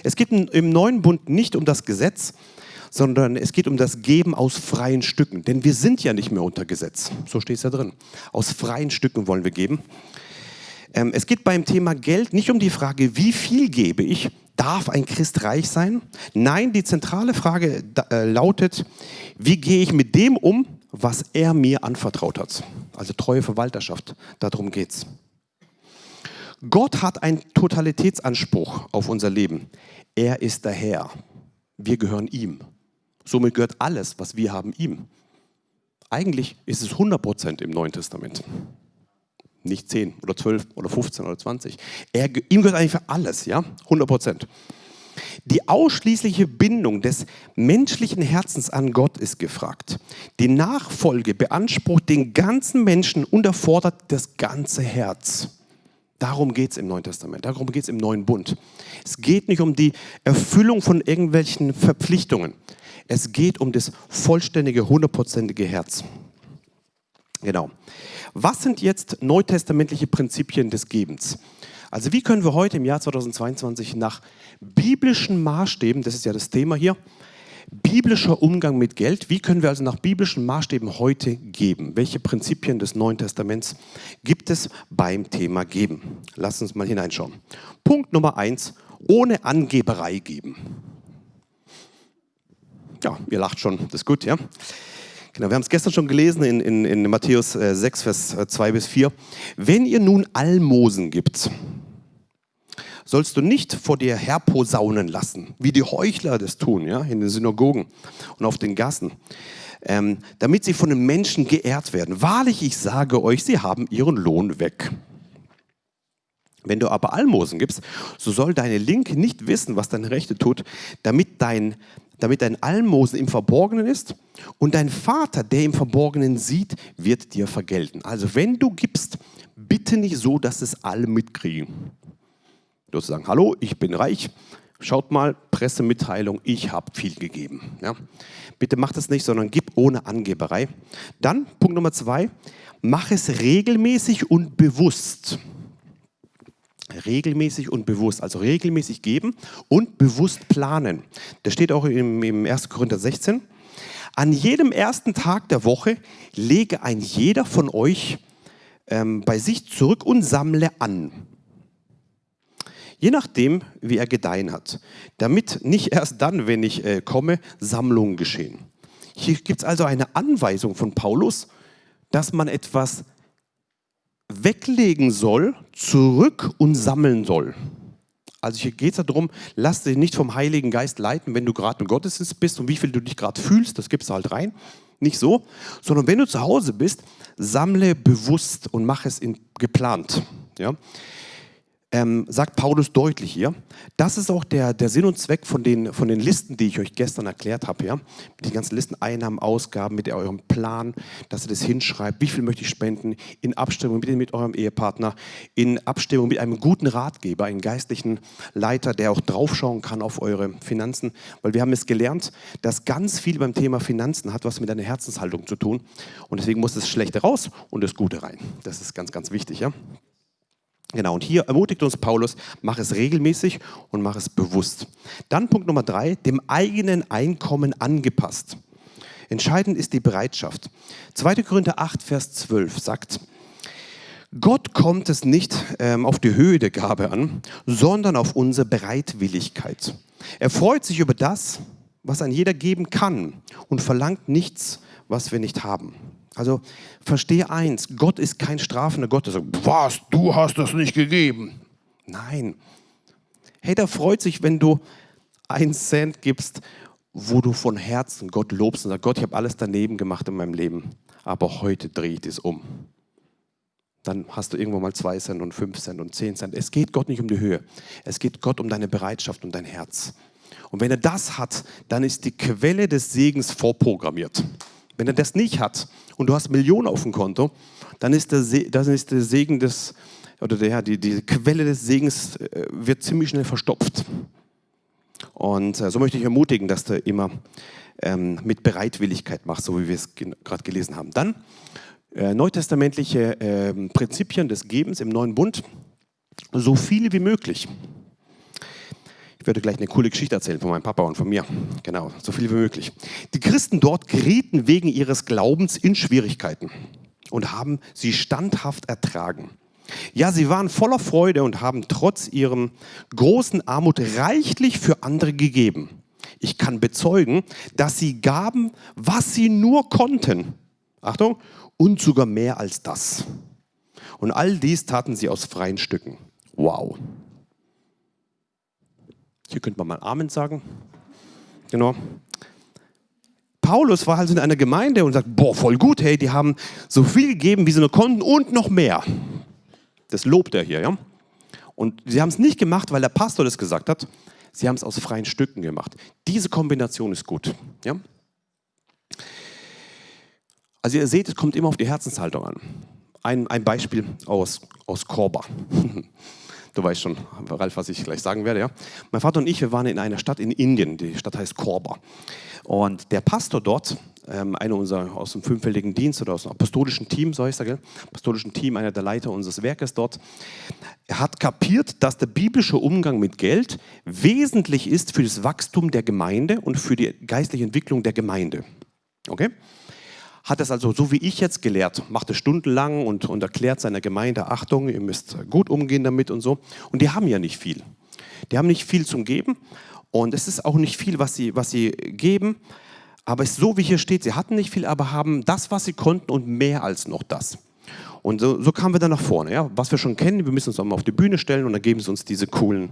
Es geht im neuen Bund nicht um das Gesetz, sondern es geht um das Geben aus freien Stücken. Denn wir sind ja nicht mehr unter Gesetz. So steht es ja drin. Aus freien Stücken wollen wir geben. Ähm, es geht beim Thema Geld nicht um die Frage, wie viel gebe ich? Darf ein Christ reich sein? Nein, die zentrale Frage äh, lautet, wie gehe ich mit dem um, was er mir anvertraut hat? Also treue Verwalterschaft, darum geht es. Gott hat einen Totalitätsanspruch auf unser Leben. Er ist der Herr. Wir gehören ihm. Somit gehört alles, was wir haben, ihm. Eigentlich ist es 100% im Neuen Testament. Nicht 10 oder 12 oder 15 oder 20. Er, ihm gehört eigentlich für alles, ja? 100%. Die ausschließliche Bindung des menschlichen Herzens an Gott ist gefragt. Die Nachfolge beansprucht den ganzen Menschen und erfordert das ganze Herz. Darum geht es im Neuen Testament, darum geht es im Neuen Bund. Es geht nicht um die Erfüllung von irgendwelchen Verpflichtungen. Es geht um das vollständige, hundertprozentige Herz. Genau. Was sind jetzt neutestamentliche Prinzipien des Gebens? Also wie können wir heute im Jahr 2022 nach biblischen Maßstäben, das ist ja das Thema hier, biblischer Umgang mit Geld. Wie können wir also nach biblischen Maßstäben heute geben? Welche Prinzipien des Neuen Testaments gibt es beim Thema Geben? Lass uns mal hineinschauen. Punkt Nummer eins, ohne Angeberei geben. Ja, ihr lacht schon, das ist gut, ja? Genau, wir haben es gestern schon gelesen in, in, in Matthäus 6, äh, Vers 2 äh, bis 4. Wenn ihr nun Almosen gibt, sollst du nicht vor dir herposaunen lassen, wie die Heuchler das tun, ja, in den Synagogen und auf den Gassen, ähm, damit sie von den Menschen geehrt werden. Wahrlich, ich sage euch, sie haben ihren Lohn weg. Wenn du aber Almosen gibst, so soll deine Linke nicht wissen, was deine Rechte tut, damit dein, damit dein Almosen im Verborgenen ist und dein Vater, der im Verborgenen sieht, wird dir vergelten. Also wenn du gibst, bitte nicht so, dass es alle mitkriegen. Du zu sagen, hallo, ich bin reich, schaut mal, Pressemitteilung, ich habe viel gegeben. Ja? Bitte mach das nicht, sondern gib ohne Angeberei. Dann, Punkt Nummer zwei, mach es regelmäßig und bewusst. Regelmäßig und bewusst, also regelmäßig geben und bewusst planen. Das steht auch im, im 1. Korinther 16. An jedem ersten Tag der Woche lege ein jeder von euch ähm, bei sich zurück und sammle an je nachdem, wie er gedeihen hat. Damit nicht erst dann, wenn ich äh, komme, Sammlungen geschehen. Hier gibt es also eine Anweisung von Paulus, dass man etwas weglegen soll, zurück und sammeln soll. Also hier geht es darum, lass dich nicht vom Heiligen Geist leiten, wenn du gerade im Gottesdienst bist und wie viel du dich gerade fühlst, das gibst du halt rein. Nicht so, sondern wenn du zu Hause bist, sammle bewusst und mach es in, geplant. Ja? Ähm, sagt Paulus deutlich hier. Das ist auch der, der Sinn und Zweck von den, von den Listen, die ich euch gestern erklärt habe. Ja? Die ganzen Listen, Einnahmen, Ausgaben, mit eurem Plan, dass ihr das hinschreibt, wie viel möchte ich spenden, in Abstimmung mit, mit eurem Ehepartner, in Abstimmung mit einem guten Ratgeber, einem geistlichen Leiter, der auch draufschauen kann auf eure Finanzen. Weil wir haben es gelernt, dass ganz viel beim Thema Finanzen hat was mit deiner Herzenshaltung zu tun. Und deswegen muss das Schlechte raus und das Gute rein. Das ist ganz, ganz wichtig. Ja? Genau, und hier ermutigt uns Paulus, mach es regelmäßig und mach es bewusst. Dann Punkt Nummer drei, dem eigenen Einkommen angepasst. Entscheidend ist die Bereitschaft. 2. Korinther 8, Vers 12 sagt, Gott kommt es nicht ähm, auf die Höhe der Gabe an, sondern auf unsere Bereitwilligkeit. Er freut sich über das, was ein jeder geben kann und verlangt nichts, was wir nicht haben. Also verstehe eins, Gott ist kein strafender Gott, der sagt, was, du hast das nicht gegeben. Nein. Hey, der freut sich, wenn du einen Cent gibst, wo du von Herzen Gott lobst und sagst, Gott, ich habe alles daneben gemacht in meinem Leben, aber heute drehe ich es um. Dann hast du irgendwo mal zwei Cent und fünf Cent und zehn Cent. Es geht Gott nicht um die Höhe. Es geht Gott um deine Bereitschaft und dein Herz. Und wenn er das hat, dann ist die Quelle des Segens vorprogrammiert. Wenn er das nicht hat und du hast Millionen auf dem Konto, dann ist der, Se ist der Segen des, oder der, die, die Quelle des Segens äh, wird ziemlich schnell verstopft. Und äh, so möchte ich ermutigen, dass du immer ähm, mit Bereitwilligkeit machst, so wie wir es gerade gelesen haben. Dann äh, neutestamentliche äh, Prinzipien des Gebens im neuen Bund, so viele wie möglich. Ich werde gleich eine coole Geschichte erzählen von meinem Papa und von mir. Genau, so viel wie möglich. Die Christen dort gerieten wegen ihres Glaubens in Schwierigkeiten und haben sie standhaft ertragen. Ja, sie waren voller Freude und haben trotz ihrem großen Armut reichlich für andere gegeben. Ich kann bezeugen, dass sie gaben, was sie nur konnten. Achtung, und sogar mehr als das. Und all dies taten sie aus freien Stücken. Wow. Hier könnte man mal Amen sagen. Genau. Paulus war also in einer Gemeinde und sagt, boah, voll gut, hey, die haben so viel gegeben, wie sie nur konnten und noch mehr. Das lobt er hier, ja. Und sie haben es nicht gemacht, weil der Pastor das gesagt hat. Sie haben es aus freien Stücken gemacht. Diese Kombination ist gut, ja. Also ihr seht, es kommt immer auf die Herzenshaltung an. Ein, ein Beispiel aus, aus Korba. Du weißt schon, Ralf, was ich gleich sagen werde. Ja? Mein Vater und ich, wir waren in einer Stadt in Indien. Die Stadt heißt Korba. Und der Pastor dort, ähm, einer unserer aus dem fünffältigen Dienst oder aus dem apostolischen Team, so heißt er, gell? apostolischen Team, einer der Leiter unseres Werkes dort, hat kapiert, dass der biblische Umgang mit Geld wesentlich ist für das Wachstum der Gemeinde und für die geistliche Entwicklung der Gemeinde. Okay? Hat es also so wie ich jetzt gelehrt, macht es stundenlang und, und erklärt seiner Gemeinde, Achtung, ihr müsst gut umgehen damit und so. Und die haben ja nicht viel. Die haben nicht viel zum Geben und es ist auch nicht viel, was sie, was sie geben. Aber es ist so, wie hier steht, sie hatten nicht viel, aber haben das, was sie konnten und mehr als noch das. Und so, so kamen wir dann nach vorne. Ja? Was wir schon kennen, wir müssen uns auch auf die Bühne stellen und dann geben sie uns diese coolen,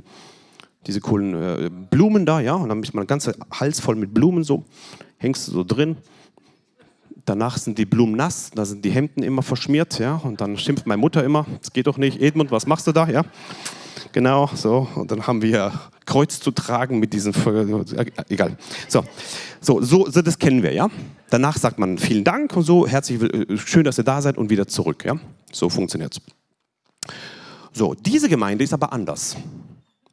diese coolen äh, Blumen da. Ja? Und dann ist man ganz Hals voll mit Blumen so, hängst du so drin Danach sind die Blumen nass, da sind die Hemden immer verschmiert, ja, und dann schimpft meine Mutter immer, das geht doch nicht, Edmund, was machst du da, ja? Genau, so, und dann haben wir Kreuz zu tragen mit diesen, egal. So, so, so, so, das kennen wir, ja. Danach sagt man vielen Dank und so, herzlich, äh, schön, dass ihr da seid und wieder zurück, ja. So funktioniert es. So, diese Gemeinde ist aber anders,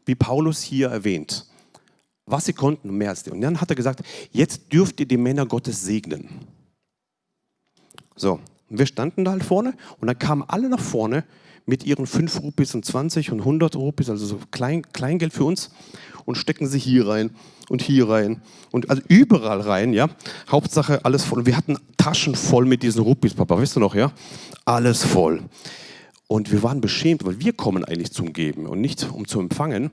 wie Paulus hier erwähnt. Was sie konnten, mehr als die. Und dann hat er gesagt, jetzt dürft ihr die Männer Gottes segnen. So, wir standen da halt vorne und dann kamen alle nach vorne mit ihren 5 Rupees und 20 und 100 Rupees, also so Klein, Kleingeld für uns und stecken sie hier rein und hier rein und also überall rein, ja. Hauptsache alles voll. Wir hatten Taschen voll mit diesen Rupees, Papa, weißt du noch, ja? Alles voll. Und wir waren beschämt, weil wir kommen eigentlich zum Geben und nicht um zu empfangen.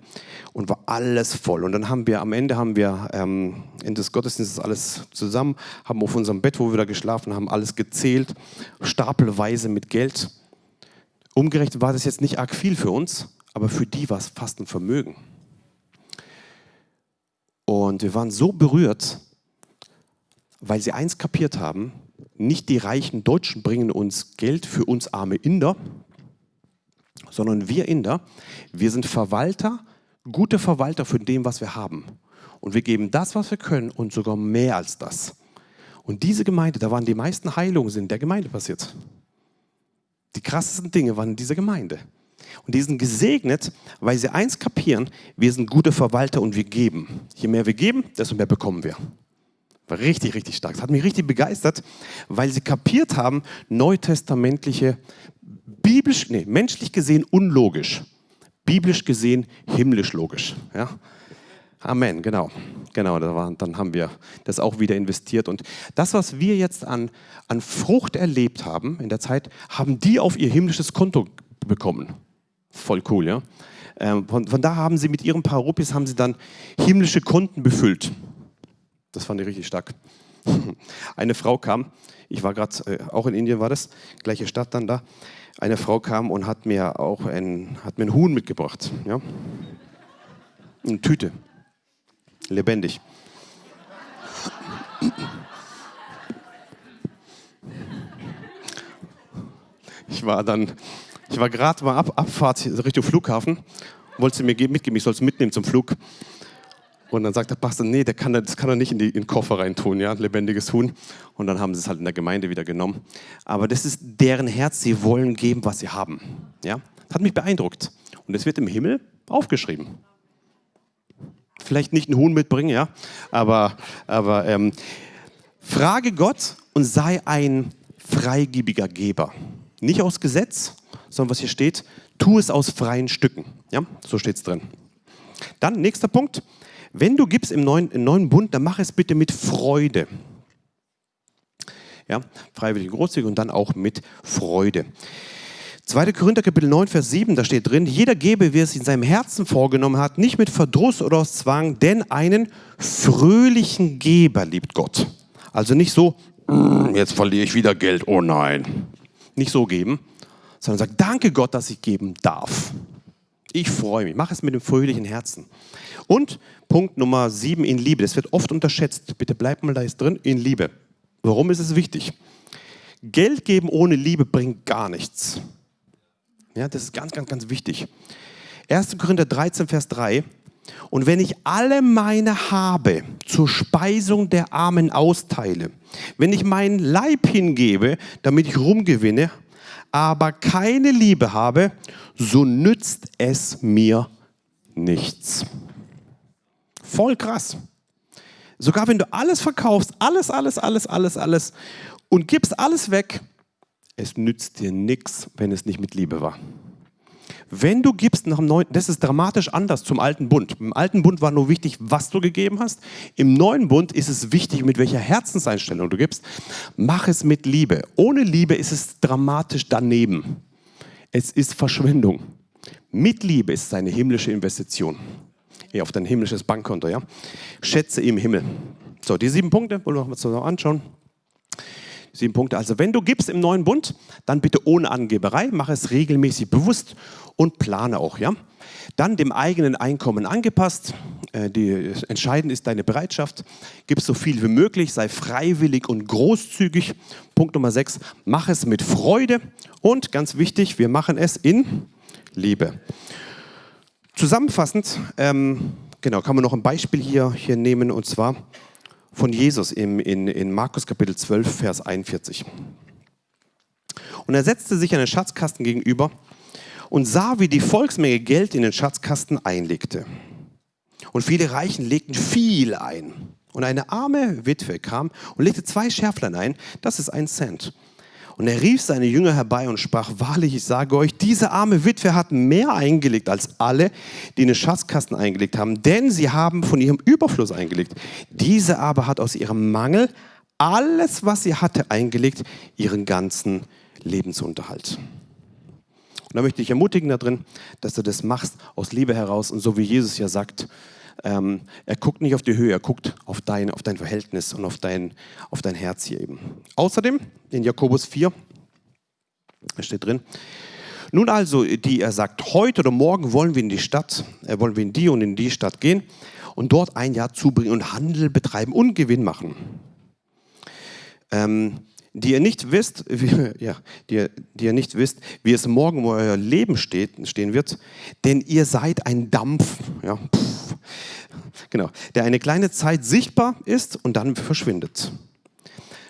Und war alles voll. Und dann haben wir, am Ende haben wir ähm, Ende des Gottesdienstes alles zusammen, haben auf unserem Bett, wo wir da geschlafen haben, alles gezählt, stapelweise mit Geld. Umgerechnet war das jetzt nicht arg viel für uns, aber für die war es fast ein Vermögen. Und wir waren so berührt, weil sie eins kapiert haben, nicht die reichen Deutschen bringen uns Geld für uns arme Inder, sondern wir Inder, wir sind Verwalter, gute Verwalter von dem, was wir haben. Und wir geben das, was wir können und sogar mehr als das. Und diese Gemeinde, da waren die meisten Heilungen in der Gemeinde passiert. Die krassesten Dinge waren in dieser Gemeinde. Und die sind gesegnet, weil sie eins kapieren, wir sind gute Verwalter und wir geben. Je mehr wir geben, desto mehr bekommen wir. War richtig, richtig stark. Das hat mich richtig begeistert, weil sie kapiert haben, neutestamentliche biblisch, nee, menschlich gesehen unlogisch, biblisch gesehen himmlisch logisch. Ja? Amen, genau. Genau, dann haben wir das auch wieder investiert. Und das, was wir jetzt an, an Frucht erlebt haben in der Zeit, haben die auf ihr himmlisches Konto bekommen. Voll cool, ja. Ähm, von, von, da haben sie mit ihren paar Rupies haben sie dann himmlische Konten befüllt. Das fand ich richtig stark. Eine Frau kam, ich war gerade, äh, auch in Indien war das, gleiche Stadt dann da. Eine Frau kam und hat mir auch ein, hat mir ein Huhn mitgebracht. Ja? Eine Tüte. Lebendig. Ich war dann, ich war gerade mal Ab Abfahrt Richtung Flughafen, wollte sie mir mitgeben, ich soll es mitnehmen zum Flug. Und dann sagt der Pastor, nee, der kann, das kann er nicht in, die, in den Koffer reintun, ja, lebendiges Huhn. Und dann haben sie es halt in der Gemeinde wieder genommen. Aber das ist deren Herz, sie wollen geben, was sie haben. Ja? Das hat mich beeindruckt. Und es wird im Himmel aufgeschrieben. Vielleicht nicht ein Huhn mitbringen, ja, aber, aber ähm, frage Gott und sei ein freigebiger Geber. Nicht aus Gesetz, sondern was hier steht, tu es aus freien Stücken. Ja, so steht es drin. Dann, nächster Punkt, wenn du gibst im neuen, im neuen Bund, dann mach es bitte mit Freude. Ja, freiwillig großzügig und dann auch mit Freude. 2. Korinther Kapitel 9, Vers 7, da steht drin, jeder gebe, wie er es in seinem Herzen vorgenommen hat, nicht mit Verdruss oder aus Zwang, denn einen fröhlichen Geber liebt Gott. Also nicht so, mm, jetzt verliere ich wieder Geld, oh nein. Nicht so geben, sondern sagt, danke Gott, dass ich geben darf. Ich freue mich, mach es mit dem fröhlichen Herzen. Und Punkt Nummer sieben in Liebe. Das wird oft unterschätzt. Bitte bleibt mal da jetzt drin, in Liebe. Warum ist es wichtig? Geld geben ohne Liebe bringt gar nichts. Ja, das ist ganz, ganz, ganz wichtig. 1. Korinther 13, Vers 3. Und wenn ich alle meine Habe zur Speisung der Armen austeile, wenn ich meinen Leib hingebe, damit ich rumgewinne, aber keine Liebe habe, so nützt es mir nichts. Voll krass. Sogar wenn du alles verkaufst, alles, alles, alles, alles, alles und gibst alles weg, es nützt dir nichts, wenn es nicht mit Liebe war. Wenn du gibst nach dem neuen, das ist dramatisch anders zum alten Bund. Im alten Bund war nur wichtig, was du gegeben hast. Im neuen Bund ist es wichtig, mit welcher Herzenseinstellung du gibst. Mach es mit Liebe. Ohne Liebe ist es dramatisch daneben. Es ist Verschwendung. Mit Liebe ist es eine himmlische Investition auf dein himmlisches Bankkonto. Ja? Schätze im Himmel. So, die sieben Punkte wollen wir uns noch anschauen. Sieben Punkte. Also, wenn du gibst im neuen Bund, dann bitte ohne Angeberei, mach es regelmäßig bewusst und plane auch. Ja? Dann dem eigenen Einkommen angepasst. Äh, die, entscheidend ist deine Bereitschaft. Gib so viel wie möglich, sei freiwillig und großzügig. Punkt Nummer sechs, mach es mit Freude. Und ganz wichtig, wir machen es in Liebe. Zusammenfassend, ähm, genau, kann man noch ein Beispiel hier, hier nehmen, und zwar von Jesus im, in, in Markus Kapitel 12, Vers 41. Und er setzte sich einen Schatzkasten gegenüber und sah, wie die Volksmenge Geld in den Schatzkasten einlegte. Und viele Reichen legten viel ein. Und eine arme Witwe kam und legte zwei Schärflein ein, das ist ein Cent. Und er rief seine Jünger herbei und sprach, wahrlich, ich sage euch, diese arme Witwe hat mehr eingelegt als alle, die in den Schatzkasten eingelegt haben, denn sie haben von ihrem Überfluss eingelegt. Diese aber hat aus ihrem Mangel alles, was sie hatte, eingelegt, ihren ganzen Lebensunterhalt. Und da möchte ich ermutigen darin, dass du das machst aus Liebe heraus und so wie Jesus ja sagt, ähm, er guckt nicht auf die Höhe, er guckt auf dein, auf dein Verhältnis und auf dein, auf dein Herz hier eben. Außerdem in Jakobus 4, da steht drin, nun also, die er sagt, heute oder morgen wollen wir in die Stadt, äh, wollen wir in die und in die Stadt gehen und dort ein Jahr zubringen und Handel betreiben und Gewinn machen. Ähm, die ihr nicht wisst, wie, ja, die, die ihr nicht wisst, wie es morgen um euer Leben steht, stehen wird, denn ihr seid ein Dampf, ja, pff, genau, der eine kleine Zeit sichtbar ist und dann verschwindet.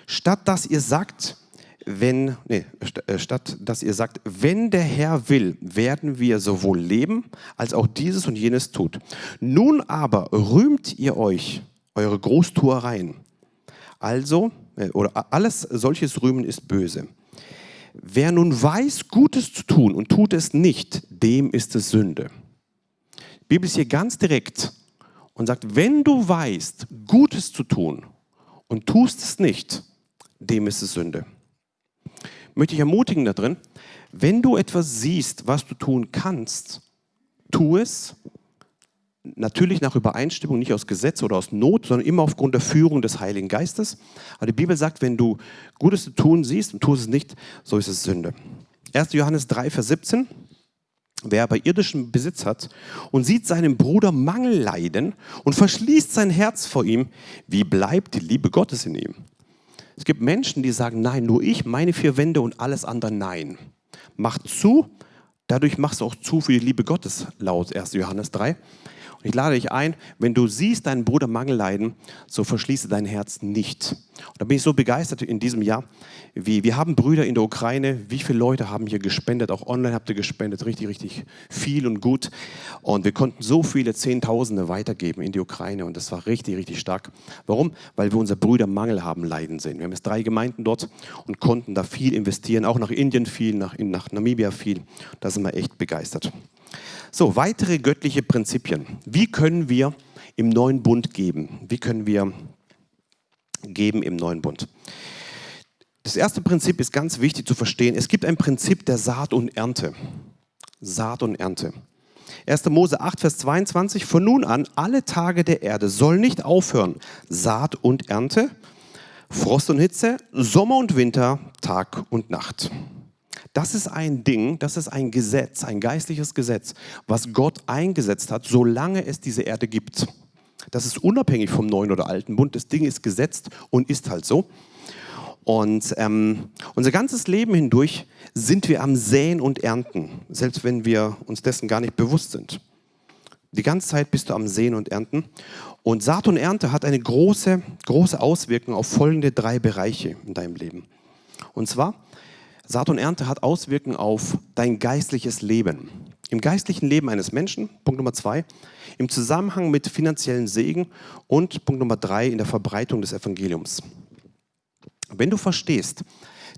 Statt dass ihr sagt, wenn, nee, äh, statt dass ihr sagt, wenn der Herr will, werden wir sowohl leben, als auch dieses und jenes tut. Nun aber rühmt ihr euch eure Großtuereien. Also, äh, oder alles solches Rühmen ist böse. Wer nun weiß, Gutes zu tun und tut es nicht, dem ist es Sünde. Die Bibel ist hier ganz direkt und sagt, wenn du weißt, Gutes zu tun und tust es nicht, dem ist es Sünde. Möchte ich ermutigen da drin, wenn du etwas siehst, was du tun kannst, tu es. Natürlich nach Übereinstimmung, nicht aus Gesetz oder aus Not, sondern immer aufgrund der Führung des Heiligen Geistes. Aber die Bibel sagt, wenn du Gutes zu tun siehst und tust es nicht, so ist es Sünde. 1. Johannes 3, Vers 17. Wer aber irdischen Besitz hat und sieht seinem Bruder Mangel leiden und verschließt sein Herz vor ihm, wie bleibt die Liebe Gottes in ihm? Es gibt Menschen, die sagen, nein, nur ich, meine vier Wände und alles andere nein. Mach zu, dadurch machst du auch zu für die Liebe Gottes, laut 1. Johannes 3. Ich lade dich ein, wenn du siehst deinen Bruder Mangel leiden, so verschließe dein Herz nicht. Und da bin ich so begeistert in diesem Jahr, wie wir haben Brüder in der Ukraine, wie viele Leute haben hier gespendet, auch online habt ihr gespendet, richtig, richtig viel und gut. Und wir konnten so viele Zehntausende weitergeben in die Ukraine und das war richtig, richtig stark. Warum? Weil wir unsere Brüder Mangel haben leiden sehen. Wir haben jetzt drei Gemeinden dort und konnten da viel investieren, auch nach Indien viel, nach, nach Namibia viel. Da sind wir echt begeistert. So, weitere göttliche Prinzipien. Wie können wir im neuen Bund geben? Wie können wir geben im neuen Bund? Das erste Prinzip ist ganz wichtig zu verstehen. Es gibt ein Prinzip der Saat und Ernte. Saat und Ernte. 1. Mose 8, Vers 22. Von nun an, alle Tage der Erde soll nicht aufhören. Saat und Ernte, Frost und Hitze, Sommer und Winter, Tag und Nacht. Das ist ein Ding, das ist ein Gesetz, ein geistliches Gesetz, was Gott eingesetzt hat, solange es diese Erde gibt. Das ist unabhängig vom neuen oder alten Bund. Das Ding ist gesetzt und ist halt so. Und ähm, unser ganzes Leben hindurch sind wir am Säen und Ernten, selbst wenn wir uns dessen gar nicht bewusst sind. Die ganze Zeit bist du am Säen und Ernten. Und Saat und Ernte hat eine große, große Auswirkung auf folgende drei Bereiche in deinem Leben. Und zwar Saat und Ernte hat Auswirkungen auf dein geistliches Leben. Im geistlichen Leben eines Menschen, Punkt Nummer zwei, im Zusammenhang mit finanziellen Segen und Punkt Nummer drei, in der Verbreitung des Evangeliums. Wenn du verstehst,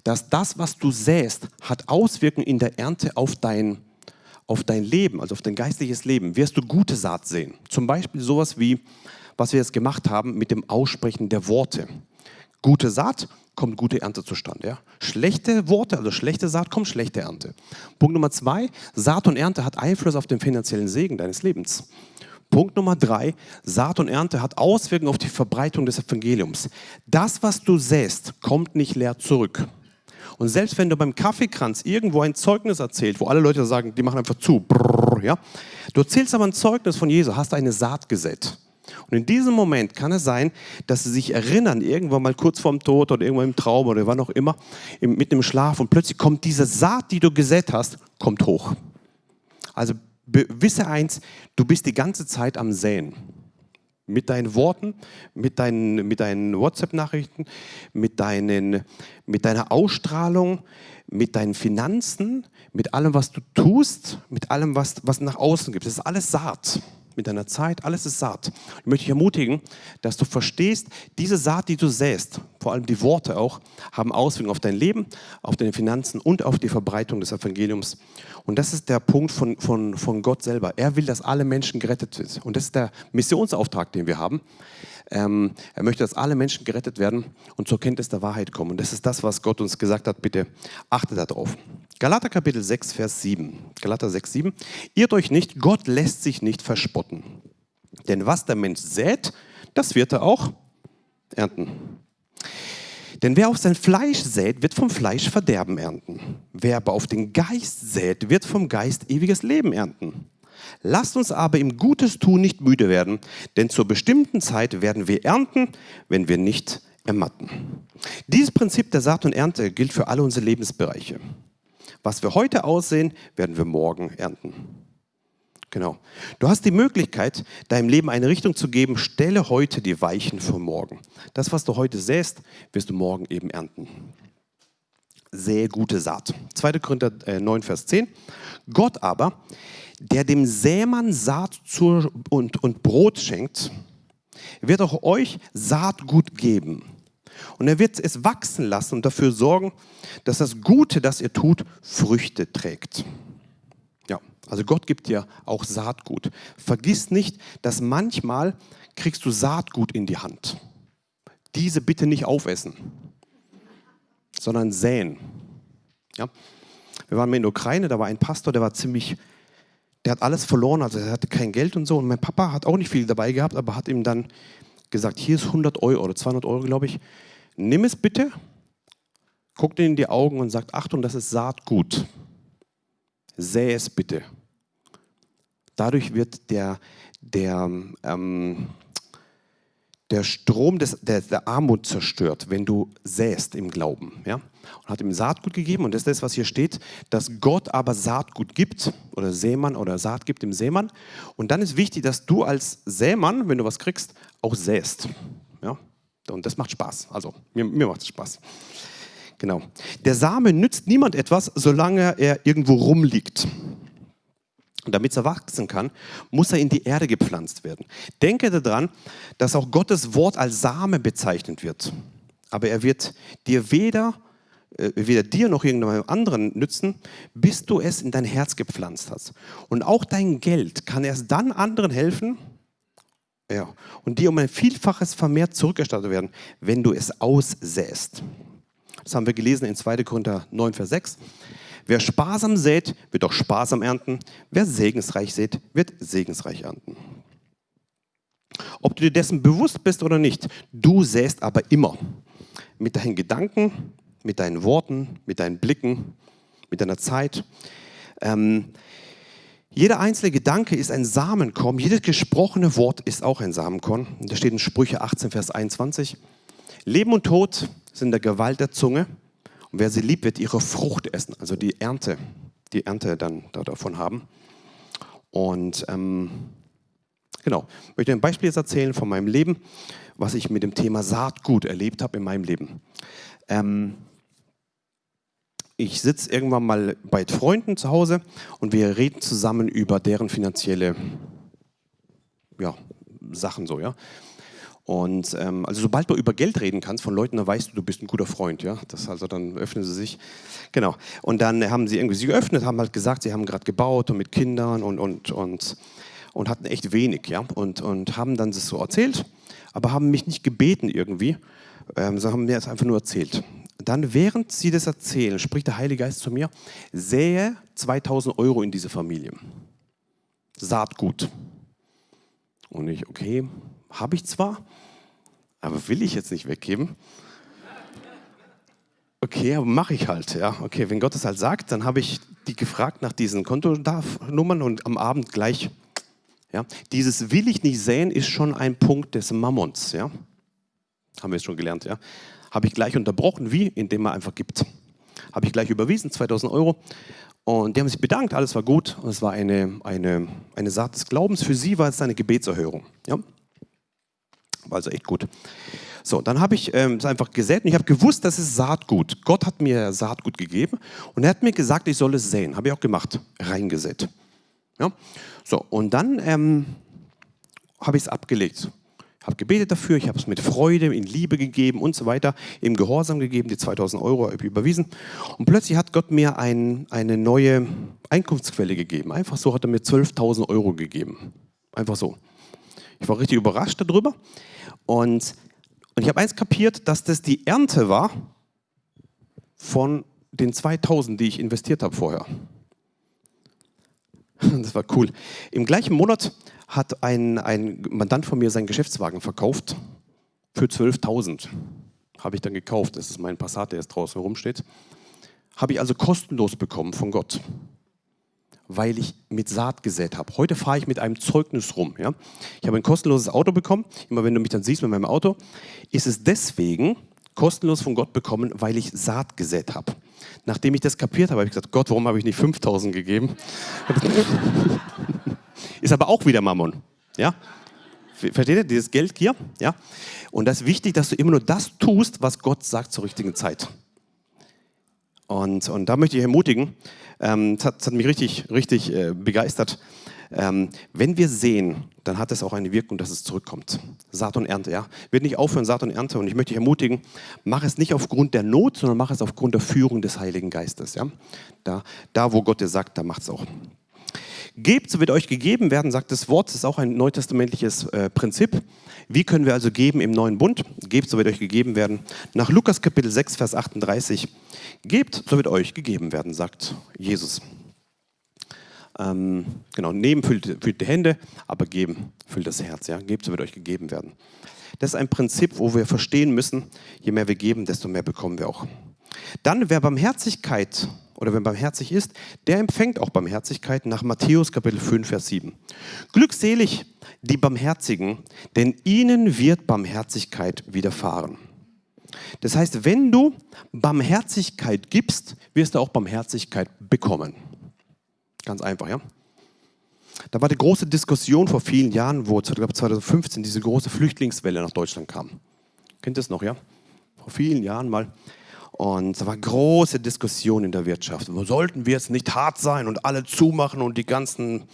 dass das, was du säst, hat Auswirkungen in der Ernte auf dein, auf dein Leben, also auf dein geistliches Leben, wirst du gute Saat sehen. Zum Beispiel sowas wie, was wir jetzt gemacht haben mit dem Aussprechen der Worte. Gute Saat kommt gute Ernte zustande. Ja? Schlechte Worte, also schlechte Saat, kommt schlechte Ernte. Punkt Nummer zwei, Saat und Ernte hat Einfluss auf den finanziellen Segen deines Lebens. Punkt Nummer drei, Saat und Ernte hat Auswirkungen auf die Verbreitung des Evangeliums. Das, was du säst, kommt nicht leer zurück. Und selbst wenn du beim Kaffeekranz irgendwo ein Zeugnis erzählst, wo alle Leute sagen, die machen einfach zu, brrr, ja? du erzählst aber ein Zeugnis von Jesus, hast eine Saat gesät. Und in diesem Moment kann es sein, dass sie sich erinnern, irgendwann mal kurz vorm Tod oder irgendwann im Traum oder wann auch immer, mit dem Schlaf und plötzlich kommt diese Saat, die du gesät hast, kommt hoch. Also wisse eins, du bist die ganze Zeit am Säen. Mit deinen Worten, mit deinen, mit deinen WhatsApp-Nachrichten, mit, deinen, mit deiner Ausstrahlung, mit deinen Finanzen, mit allem, was du tust, mit allem, was, was nach außen gibt. Das ist alles Saat mit deiner Zeit, alles ist Saat. Ich möchte dich ermutigen, dass du verstehst, diese Saat, die du säst, vor allem die Worte auch, haben Auswirkungen auf dein Leben, auf deine Finanzen und auf die Verbreitung des Evangeliums. Und das ist der Punkt von, von, von Gott selber. Er will, dass alle Menschen gerettet sind. Und das ist der Missionsauftrag, den wir haben. Ähm, er möchte, dass alle Menschen gerettet werden und zur Kenntnis der Wahrheit kommen. Und das ist das, was Gott uns gesagt hat. Bitte achtet darauf. Galater Kapitel 6, Vers 7. Galater 6, 7. Irrt euch nicht, Gott lässt sich nicht verspotten. Denn was der Mensch sät, das wird er auch ernten. Denn wer auf sein Fleisch sät, wird vom Fleisch Verderben ernten. Wer aber auf den Geist sät, wird vom Geist ewiges Leben ernten. Lasst uns aber im Gutes tun nicht müde werden, denn zur bestimmten Zeit werden wir ernten, wenn wir nicht ermatten. Dieses Prinzip der Saat und Ernte gilt für alle unsere Lebensbereiche. Was wir heute aussehen, werden wir morgen ernten. Genau. Du hast die Möglichkeit, deinem Leben eine Richtung zu geben. Stelle heute die Weichen für morgen. Das, was du heute säst, wirst du morgen eben ernten. Sähe gute Saat. 2. Korinther 9, äh, Vers 10. Gott aber, der dem Sämann Saat und, und Brot schenkt, wird auch euch Saatgut geben und er wird es wachsen lassen und dafür sorgen, dass das Gute, das ihr tut, Früchte trägt. Ja, Also Gott gibt dir auch Saatgut. Vergiss nicht, dass manchmal kriegst du Saatgut in die Hand. Diese bitte nicht aufessen, sondern säen. Ja? Wir waren in der Ukraine, da war ein Pastor, der war ziemlich, der hat alles verloren, also er hatte kein Geld und so. Und mein Papa hat auch nicht viel dabei gehabt, aber hat ihm dann gesagt, hier ist 100 Euro oder 200 Euro, glaube ich. Nimm es bitte, guckt in die Augen und sagt, Achtung, das ist Saatgut. Sähe es bitte. Dadurch wird der, der, ähm, der Strom des, der, der, Armut zerstört, wenn du säst im Glauben. Ja? Und hat ihm Saatgut gegeben und das ist das, was hier steht, dass Gott aber Saatgut gibt oder Sämann oder Saat gibt dem Sämann. Und dann ist wichtig, dass du als Sämann, wenn du was kriegst, auch säst. Ja? Und das macht Spaß. Also mir, mir macht es Spaß. Genau. Der Same nützt niemand etwas, solange er irgendwo rumliegt. Und damit er wachsen kann, muss er in die Erde gepflanzt werden. Denke daran, dass auch Gottes Wort als Same bezeichnet wird. Aber er wird dir weder, weder dir noch irgendeinem anderen nützen, bis du es in dein Herz gepflanzt hast. Und auch dein Geld kann erst dann anderen helfen, ja, und dir um ein Vielfaches vermehrt zurückerstattet werden, wenn du es aussäst. Das haben wir gelesen in 2. Korinther 9, Vers 6. Wer sparsam sät, wird auch sparsam ernten. Wer segensreich sät, wird segensreich ernten. Ob du dir dessen bewusst bist oder nicht, du säst aber immer. Mit deinen Gedanken, mit deinen Worten, mit deinen Blicken, mit deiner Zeit. Ähm, jeder einzelne Gedanke ist ein Samenkorn. Jedes gesprochene Wort ist auch ein Samenkorn. Da steht in Sprüche 18, Vers 21. Leben und Tod sind in der Gewalt der Zunge und wer sie liebt, wird ihre Frucht essen, also die Ernte, die Ernte dann davon haben. Und ähm, genau, ich möchte ein Beispiel jetzt erzählen von meinem Leben, was ich mit dem Thema Saatgut erlebt habe in meinem Leben. Ähm, ich sitze irgendwann mal bei Freunden zu Hause und wir reden zusammen über deren finanzielle ja, Sachen so, ja. Und ähm, also sobald du über Geld reden kannst von Leuten, dann weißt du, du bist ein guter Freund, ja. Das also dann öffnen sie sich. Genau. Und dann haben sie irgendwie sich geöffnet, haben halt gesagt, sie haben gerade gebaut und mit Kindern und und und und hatten echt wenig, ja. Und und haben dann das so erzählt, aber haben mich nicht gebeten irgendwie, ähm, sondern haben mir das einfach nur erzählt. Dann, während sie das erzählen, spricht der Heilige Geist zu mir: Sähe 2000 Euro in diese Familie. Saatgut. Und ich, okay, habe ich zwar, aber will ich jetzt nicht weggeben. Okay, aber mache ich halt. Ja, okay, wenn Gott es halt sagt, dann habe ich die gefragt nach diesen Kontonummern und am Abend gleich. Ja, dieses will ich nicht sehen ist schon ein Punkt des Mammons. Ja, haben wir es schon gelernt. Ja, habe ich gleich unterbrochen. Wie? Indem man einfach gibt. Habe ich gleich überwiesen, 2000 Euro. Und die haben sich bedankt, alles war gut. Und es war eine, eine, eine Saat des Glaubens. Für sie war es eine Gebetserhörung. Ja? War also echt gut. So, dann habe ich ähm, es einfach gesät und ich habe gewusst, das ist Saatgut. Gott hat mir Saatgut gegeben und er hat mir gesagt, ich soll es säen. Habe ich auch gemacht, reingesät. Ja? So, und dann ähm, habe ich es abgelegt. Habe gebetet dafür, ich habe es mit Freude, in Liebe gegeben und so weiter, im Gehorsam gegeben, die 2000 Euro überwiesen. Und plötzlich hat Gott mir ein, eine neue Einkunftsquelle gegeben. Einfach so hat er mir 12.000 Euro gegeben. Einfach so. Ich war richtig überrascht darüber. Und, und ich habe eins kapiert, dass das die Ernte war von den 2000, die ich investiert habe vorher. Das war cool. Im gleichen Monat hat ein, ein Mandant von mir seinen Geschäftswagen verkauft für 12.000. Habe ich dann gekauft. Das ist mein Passat, der jetzt draußen rumsteht. Habe ich also kostenlos bekommen von Gott weil ich mit Saat gesät habe. Heute fahre ich mit einem Zeugnis rum. Ja? Ich habe ein kostenloses Auto bekommen. Immer wenn du mich dann siehst mit meinem Auto, ist es deswegen kostenlos von Gott bekommen, weil ich Saat gesät habe. Nachdem ich das kapiert habe, habe ich gesagt, Gott, warum habe ich nicht 5000 gegeben? ist aber auch wieder Mammon. Ja? Versteht ihr? Dieses Geldgier? Ja? Und das ist wichtig, dass du immer nur das tust, was Gott sagt zur richtigen Zeit. Und, und da möchte ich ermutigen, ähm, das, hat, das, hat, mich richtig, richtig äh, begeistert. Ähm, wenn wir sehen, dann hat es auch eine Wirkung, dass es zurückkommt. Saat und Ernte, ja. Wird nicht aufhören, Saat und Ernte. Und ich möchte dich ermutigen, mach es nicht aufgrund der Not, sondern mach es aufgrund der Führung des Heiligen Geistes, ja. Da, da wo Gott dir sagt, da macht es auch. Gebt, so wird euch gegeben werden, sagt das Wort. Das ist auch ein neutestamentliches äh, Prinzip. Wie können wir also geben im neuen Bund? Gebt, so wird euch gegeben werden. Nach Lukas Kapitel 6, Vers 38. Gebt, so wird euch gegeben werden, sagt Jesus. Ähm, genau, nehmen füllt, füllt die Hände, aber geben füllt das Herz. Ja? Gebt, so wird euch gegeben werden. Das ist ein Prinzip, wo wir verstehen müssen, je mehr wir geben, desto mehr bekommen wir auch. Dann, wer Barmherzigkeit oder wenn barmherzig ist, der empfängt auch Barmherzigkeit nach Matthäus Kapitel 5, Vers 7. Glückselig die Barmherzigen, denn ihnen wird Barmherzigkeit widerfahren. Das heißt, wenn du Barmherzigkeit gibst, wirst du auch Barmherzigkeit bekommen. Ganz einfach, ja? Da war die große Diskussion vor vielen Jahren, wo 2015 diese große Flüchtlingswelle nach Deutschland kam. Kennt ihr das noch, ja? Vor vielen Jahren mal. Und da war große Diskussion in der Wirtschaft. Sollten wir jetzt nicht hart sein und alle zumachen und die ganzen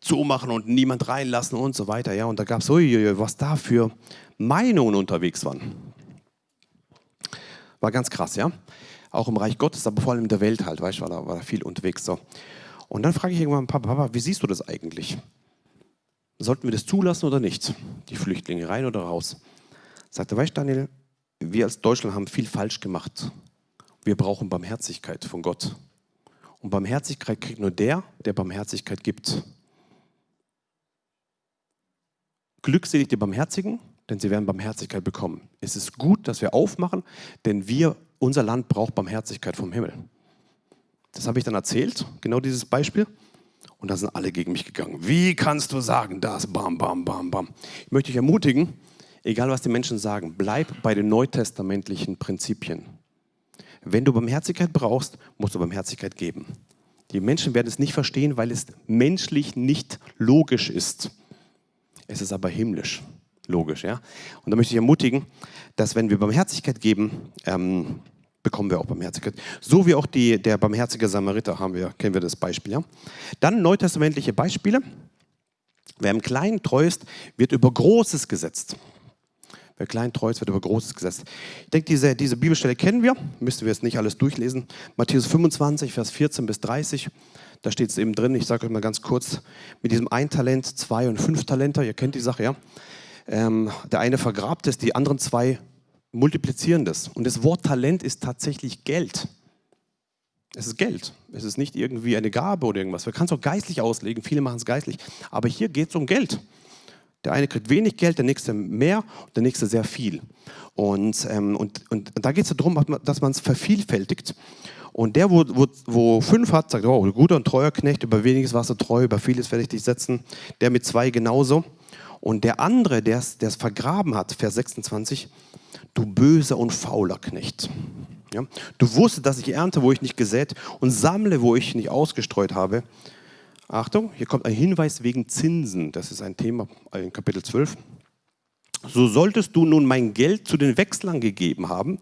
zumachen und niemand reinlassen und so weiter. Ja, und da gab es, was da für Meinungen unterwegs waren. War ganz krass, ja. Auch im Reich Gottes, aber vor allem in der Welt halt, weißt du, war da, war da viel unterwegs so. Und dann frage ich irgendwann, Papa, Papa, wie siehst du das eigentlich? Sollten wir das zulassen oder nicht? Die Flüchtlinge rein oder raus? Sagte, weißt du, Daniel, wir als Deutschland haben viel falsch gemacht. Wir brauchen Barmherzigkeit von Gott. Und Barmherzigkeit kriegt nur der, der Barmherzigkeit gibt. Glückselig die Barmherzigen, denn sie werden Barmherzigkeit bekommen. Es ist gut, dass wir aufmachen, denn wir, unser Land braucht Barmherzigkeit vom Himmel. Das habe ich dann erzählt, genau dieses Beispiel. Und da sind alle gegen mich gegangen. Wie kannst du sagen das? Bam, bam, bam, bam. Ich möchte dich ermutigen, egal was die Menschen sagen, bleib bei den neutestamentlichen Prinzipien. Wenn du Barmherzigkeit brauchst, musst du Barmherzigkeit geben. Die Menschen werden es nicht verstehen, weil es menschlich nicht logisch ist. Es ist aber himmlisch logisch. Ja? Und da möchte ich ermutigen, dass wenn wir Barmherzigkeit geben, ähm, bekommen wir auch Barmherzigkeit. So wie auch die, der barmherzige Samariter haben wir, kennen wir das Beispiel. Ja? Dann neutestamentliche Beispiele. Wer im Kleinen treu ist, wird über Großes gesetzt. Wer klein treu ist, wird über Großes gesetzt. Ich denke, diese, diese Bibelstelle kennen wir, müssen wir jetzt nicht alles durchlesen. Matthäus 25, Vers 14 bis 30, da steht es eben drin, ich sage euch mal ganz kurz, mit diesem ein Talent, zwei und fünf Talenter, ihr kennt die Sache, ja. Ähm, der eine vergrabt es, die anderen zwei multiplizieren das. Und das Wort Talent ist tatsächlich Geld. Es ist Geld. Es ist nicht irgendwie eine Gabe oder irgendwas. Man kann es auch geistlich auslegen. Viele machen es geistlich. Aber hier geht es um Geld. Der eine kriegt wenig Geld, der nächste mehr, der nächste sehr viel. Und, ähm, und, und da geht es darum, dass man es vervielfältigt. Und der, wo, wo, wo, fünf hat, sagt, oh, guter und treuer Knecht, über weniges warst du treu, über vieles werde ich dich setzen. Der mit zwei genauso. Und der andere, der es vergraben hat, Vers 26, du böser und fauler Knecht. Ja? Du wusstest, dass ich ernte, wo ich nicht gesät und sammle, wo ich nicht ausgestreut habe. Achtung, hier kommt ein Hinweis wegen Zinsen. Das ist ein Thema in Kapitel 12. So solltest du nun mein Geld zu den Wechslern gegeben haben.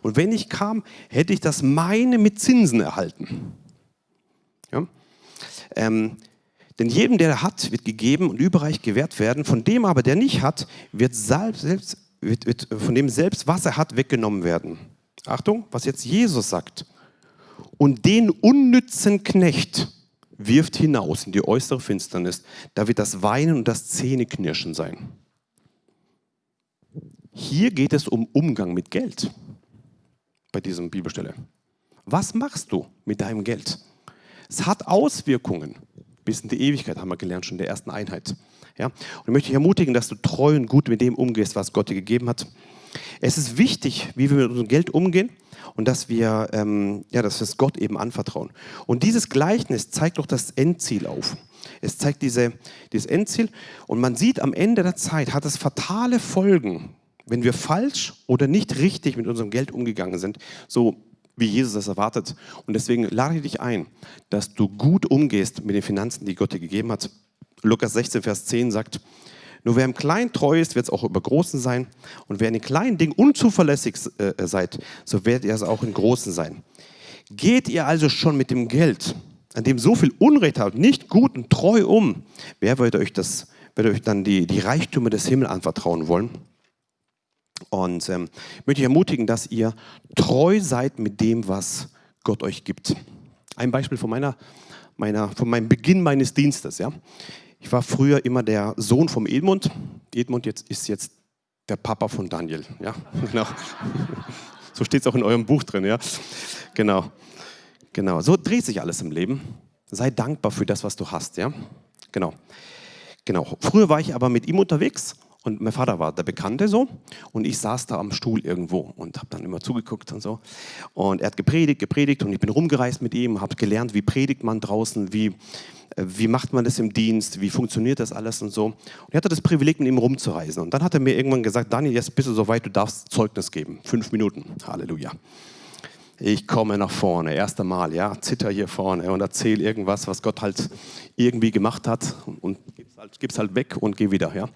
Und wenn ich kam, hätte ich das meine mit Zinsen erhalten. Ja? Ähm, denn jedem, der hat, wird gegeben und überreich gewährt werden. Von dem aber, der nicht hat, wird, selbst, wird, wird von dem selbst, was er hat, weggenommen werden. Achtung, was jetzt Jesus sagt. Und den unnützen Knecht, wirft hinaus in die äußere Finsternis. Da wird das Weinen und das Zähneknirschen sein. Hier geht es um Umgang mit Geld bei diesem Bibelstelle. Was machst du mit deinem Geld? Es hat Auswirkungen bis in die Ewigkeit, haben wir gelernt schon in der ersten Einheit. Ja? Und ich möchte dich ermutigen, dass du treu und gut mit dem umgehst, was Gott dir gegeben hat. Es ist wichtig, wie wir mit unserem Geld umgehen und dass wir, ähm, ja, dass wir es Gott eben anvertrauen. Und dieses Gleichnis zeigt doch das Endziel auf. Es zeigt diese, dieses Endziel und man sieht am Ende der Zeit hat es fatale Folgen, wenn wir falsch oder nicht richtig mit unserem Geld umgegangen sind, so wie Jesus das erwartet. Und deswegen lade ich dich ein, dass du gut umgehst mit den Finanzen, die Gott dir gegeben hat. Lukas 16, Vers 10 sagt, nur wer im Kleinen treu ist, wird es auch über Großen sein. Und wer in den kleinen Dingen unzuverlässig äh, seid, so werdet ihr es auch in Großen sein. Geht ihr also schon mit dem Geld, an dem so viel Unrecht habt, nicht gut und treu um, wer wird euch, das, wird euch dann die, die Reichtümer des Himmels anvertrauen wollen? Und ähm, ich möchte euch ermutigen, dass ihr treu seid mit dem, was Gott euch gibt. Ein Beispiel von meiner meiner, von meinem Beginn meines Dienstes. Ja. Ich war früher immer der Sohn vom Edmund. Edmund jetzt, ist jetzt der Papa von Daniel. Ja, genau. So steht es auch in eurem Buch drin. Ja, genau. Genau. So dreht sich alles im Leben. Sei dankbar für das, was du hast. Ja, genau. Genau. Früher war ich aber mit ihm unterwegs und mein Vater war der Bekannte so und ich saß da am Stuhl irgendwo und habe dann immer zugeguckt und so. Und er hat gepredigt, gepredigt und ich bin rumgereist mit ihm, habe gelernt, wie predigt man draußen, wie, äh, wie macht man das im Dienst, wie funktioniert das alles und so. Und er hatte das Privileg, mit ihm rumzureisen. Und dann hat er mir irgendwann gesagt, Daniel, jetzt bist du soweit, du darfst Zeugnis geben. Fünf Minuten. Halleluja. Ich komme nach vorne, erste Mal, ja, zitter hier vorne und erzähle irgendwas, was Gott halt irgendwie gemacht hat und gib's halt, gib's halt weg und geh wieder, ja.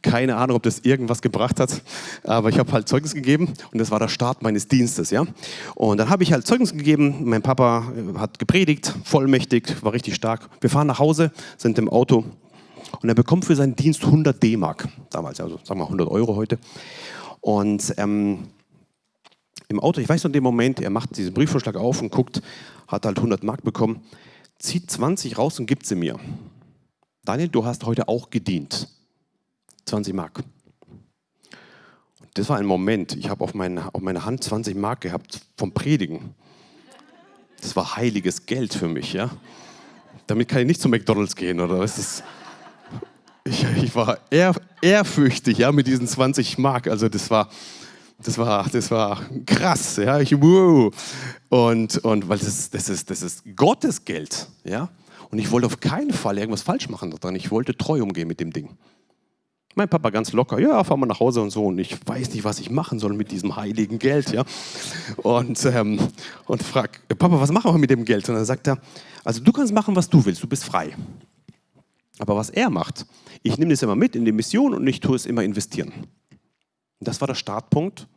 Keine Ahnung, ob das irgendwas gebracht hat, aber ich habe halt Zeugnis gegeben und das war der Start meines Dienstes. Ja? Und dann habe ich halt Zeugnis gegeben. Mein Papa äh, hat gepredigt, vollmächtig, war richtig stark. Wir fahren nach Hause, sind im Auto und er bekommt für seinen Dienst 100 D-Mark, damals, also sagen wir 100 Euro heute. Und ähm, im Auto, ich weiß noch den Moment, er macht diesen Briefvorschlag auf und guckt, hat halt 100 Mark bekommen, zieht 20 raus und gibt sie mir. Daniel, du hast heute auch gedient. 20 Mark. Das war ein Moment, ich habe auf, meine, auf meiner Hand 20 Mark gehabt vom Predigen. Das war heiliges Geld für mich, ja. Damit kann ich nicht zu McDonalds gehen, oder was ist ich, ich war ehr, ehrfürchtig, ja, mit diesen 20 Mark. Also das war, das war, das war krass, ja. Ich, wow. Und, und weil das, das, ist, das ist Gottes Geld, ja. Und ich wollte auf keinen Fall irgendwas falsch machen daran. Ich wollte treu umgehen mit dem Ding. Mein Papa ganz locker, ja, fahr mal nach Hause und so. Und ich weiß nicht, was ich machen soll mit diesem heiligen Geld, ja. Und, ähm, und frag, Papa, was machen wir mit dem Geld? Und dann sagt er, also du kannst machen, was du willst, du bist frei. Aber was er macht, ich nehme das immer mit in die Mission und ich tue es immer investieren. Das war der Startpunkt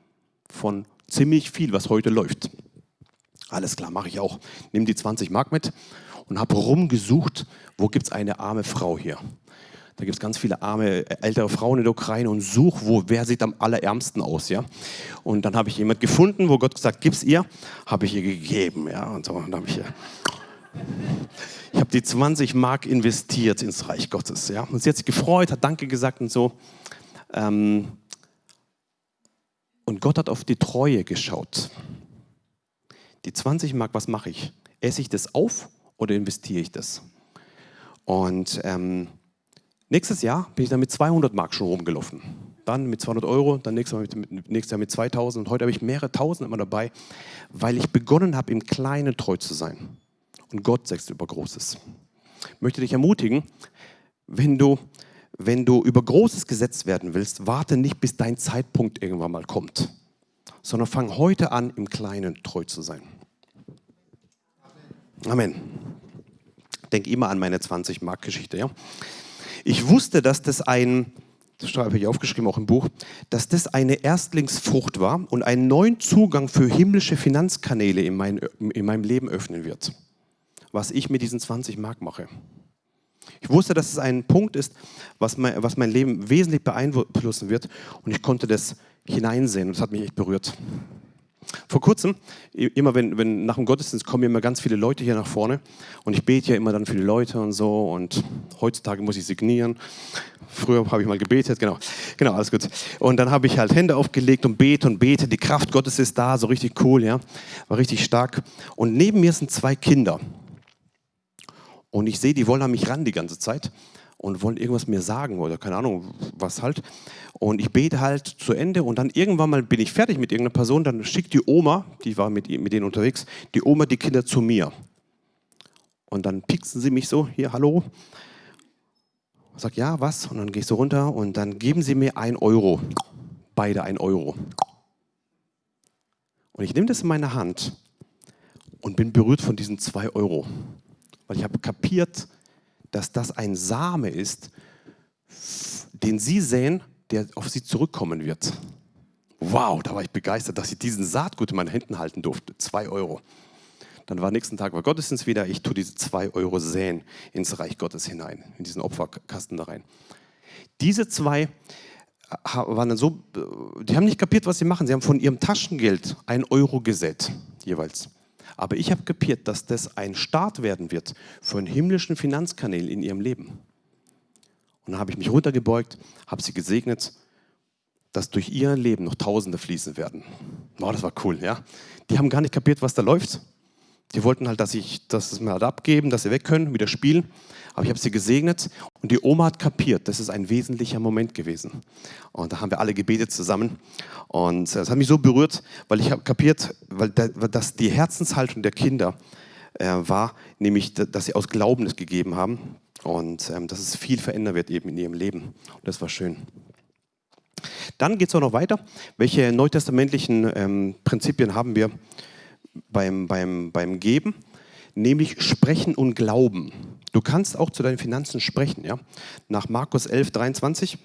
von ziemlich viel, was heute läuft. Alles klar, mache ich auch. Nimm die 20 Mark mit und habe rumgesucht, wo gibt es eine arme Frau hier. Da gibt es ganz viele arme äh, ältere Frauen in der Ukraine und such, wo, wer sieht am allerärmsten aus. Ja? Und dann habe ich jemand gefunden, wo Gott gesagt, gib's ihr, habe ich ihr gegeben. Ja? Und so, und habe ich ihr ich habe die 20 Mark investiert ins Reich Gottes. Ja? Und sie hat sich gefreut, hat Danke gesagt und so. Ähm und Gott hat auf die Treue geschaut. Die 20 Mark, was mache ich? Esse ich das auf oder investiere ich das? Und ähm, Nächstes Jahr bin ich dann mit 200 Mark schon rumgelaufen. Dann mit 200 Euro, dann nächstes, Mal mit, nächstes Jahr mit 2000 und heute habe ich mehrere Tausend immer dabei, weil ich begonnen habe, im Kleinen treu zu sein. Und Gott sagt über Großes. Ich möchte dich ermutigen, wenn du, wenn du über Großes gesetzt werden willst, warte nicht, bis dein Zeitpunkt irgendwann mal kommt, sondern fang heute an, im Kleinen treu zu sein. Amen. Denk immer an meine 20-Mark-Geschichte. Ja? Ich wusste, dass das ein, das habe ich aufgeschrieben auch im Buch, dass das eine Erstlingsfrucht war und einen neuen Zugang für himmlische Finanzkanäle in, mein, in meinem Leben öffnen wird, was ich mit diesen 20 Mark mache. Ich wusste, dass es ein Punkt ist, was mein, was mein Leben wesentlich beeinflussen wird und ich konnte das hineinsehen und das hat mich echt berührt. Vor kurzem, immer wenn, wenn nach dem Gottesdienst kommen immer ganz viele Leute hier nach vorne und ich bete ja immer dann für die Leute und so und heutzutage muss ich signieren. Früher habe ich mal gebetet, genau, genau, alles gut. Und dann habe ich halt Hände aufgelegt und bete und bete. Die Kraft Gottes ist da, so richtig cool, ja, war richtig stark. Und neben mir sind zwei Kinder und ich sehe, die wollen an mich ran die ganze Zeit und wollen irgendwas mir sagen oder keine Ahnung, was halt. Und ich bete halt zu Ende und dann irgendwann mal bin ich fertig mit irgendeiner Person, dann schickt die Oma, die war mit, mit denen unterwegs, die Oma die Kinder zu mir. Und dann pieksen sie mich so, hier, hallo. Ich sag, ja, was? Und dann ich so runter und dann geben sie mir ein Euro. Beide ein Euro. Und ich nehme das in meine Hand und bin berührt von diesen zwei Euro. Weil ich habe kapiert, dass das ein Same ist, den Sie sehen, der auf Sie zurückkommen wird. Wow, da war ich begeistert, dass ich diesen Saatgut in meinen Händen halten durfte. Zwei Euro. Dann war nächsten Tag war Gottesdienst wieder. Ich tue diese zwei Euro säen ins Reich Gottes hinein, in diesen Opferkasten da rein. Diese zwei äh, waren dann so, äh, die haben nicht kapiert, was sie machen. Sie haben von ihrem Taschengeld ein Euro gesät, jeweils. Aber ich habe kapiert, dass das ein Start werden wird für einen himmlischen Finanzkanal in ihrem Leben. Und dann habe ich mich runtergebeugt, habe sie gesegnet, dass durch ihr Leben noch Tausende fließen werden. Wow, das war cool, ja. Die haben gar nicht kapiert, was da läuft. Die wollten halt, dass ich das mal halt abgeben, dass sie weg können, wieder spielen. Aber ich habe sie gesegnet und die Oma hat kapiert, das ist ein wesentlicher Moment gewesen. Und da haben wir alle gebetet zusammen. Und das hat mich so berührt, weil ich habe kapiert, weil das die Herzenshaltung der Kinder äh, war, nämlich, dass sie aus Glauben es gegeben haben und ähm, dass es viel verändern wird eben in ihrem Leben. Und das war schön. Dann geht es auch noch weiter. Welche neutestamentlichen ähm, Prinzipien haben wir beim, beim, beim Geben? Nämlich Sprechen und Glauben. Du kannst auch zu deinen Finanzen sprechen. Ja? Nach Markus 11, 23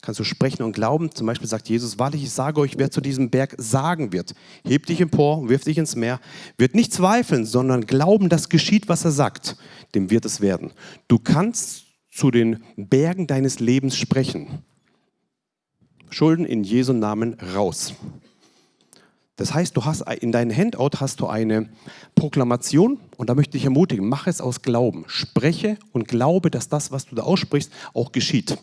kannst du sprechen und glauben. Zum Beispiel sagt Jesus, wahrlich, ich sage euch, wer zu diesem Berg sagen wird, heb dich empor, wirf dich ins Meer, wird nicht zweifeln, sondern glauben, dass geschieht, was er sagt, dem wird es werden. Du kannst zu den Bergen deines Lebens sprechen. Schulden in Jesu Namen raus. Das heißt, du hast in deinem Handout hast du eine Proklamation und da möchte ich ermutigen, mach es aus Glauben. Spreche und glaube, dass das, was du da aussprichst, auch geschieht.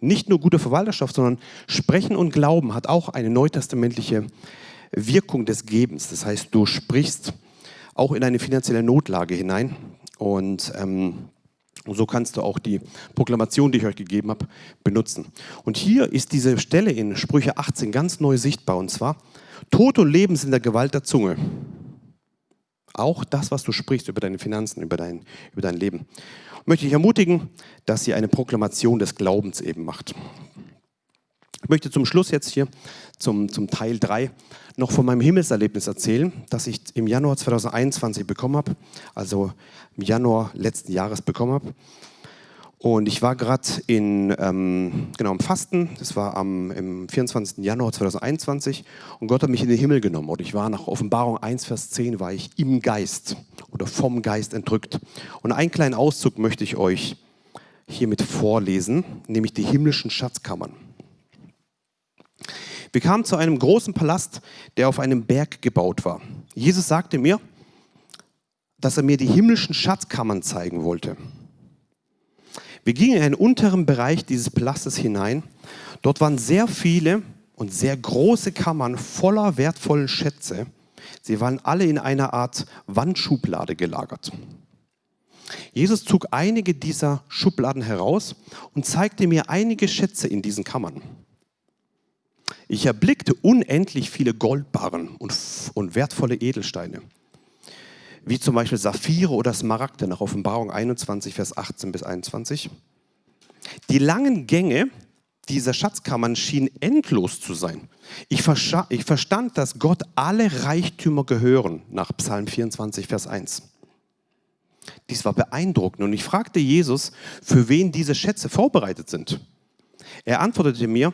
Nicht nur gute Verwalterschaft, sondern Sprechen und Glauben hat auch eine neutestamentliche Wirkung des Gebens. Das heißt, du sprichst auch in eine finanzielle Notlage hinein und ähm, und so kannst du auch die Proklamation, die ich euch gegeben habe, benutzen. Und hier ist diese Stelle in Sprüche 18 ganz neu sichtbar. Und zwar, Tod und Leben sind der Gewalt der Zunge. Auch das, was du sprichst über deine Finanzen, über dein, über dein Leben. Ich möchte ich ermutigen, dass ihr eine Proklamation des Glaubens eben macht. Ich möchte zum Schluss jetzt hier, zum, zum Teil 3, noch von meinem Himmelserlebnis erzählen, das ich im Januar 2021 bekommen habe, also im Januar letzten Jahres bekommen habe. Und ich war gerade in, ähm, genau, im Fasten, das war am im 24. Januar 2021 und Gott hat mich in den Himmel genommen und ich war nach Offenbarung 1, Vers 10, war ich im Geist oder vom Geist entrückt. Und einen kleinen Auszug möchte ich euch hiermit vorlesen, nämlich die himmlischen Schatzkammern. Wir kamen zu einem großen Palast, der auf einem Berg gebaut war. Jesus sagte mir, dass er mir die himmlischen Schatzkammern zeigen wollte. Wir gingen in einen unteren Bereich dieses Palastes hinein. Dort waren sehr viele und sehr große Kammern voller wertvollen Schätze. Sie waren alle in einer Art Wandschublade gelagert. Jesus zog einige dieser Schubladen heraus und zeigte mir einige Schätze in diesen Kammern. Ich erblickte unendlich viele Goldbarren und, und wertvolle Edelsteine, wie zum Beispiel Saphire oder Smaragde nach Offenbarung 21, Vers 18 bis 21. Die langen Gänge dieser Schatzkammern schienen endlos zu sein. Ich, ich verstand, dass Gott alle Reichtümer gehören, nach Psalm 24, Vers 1. Dies war beeindruckend und ich fragte Jesus, für wen diese Schätze vorbereitet sind. Er antwortete mir,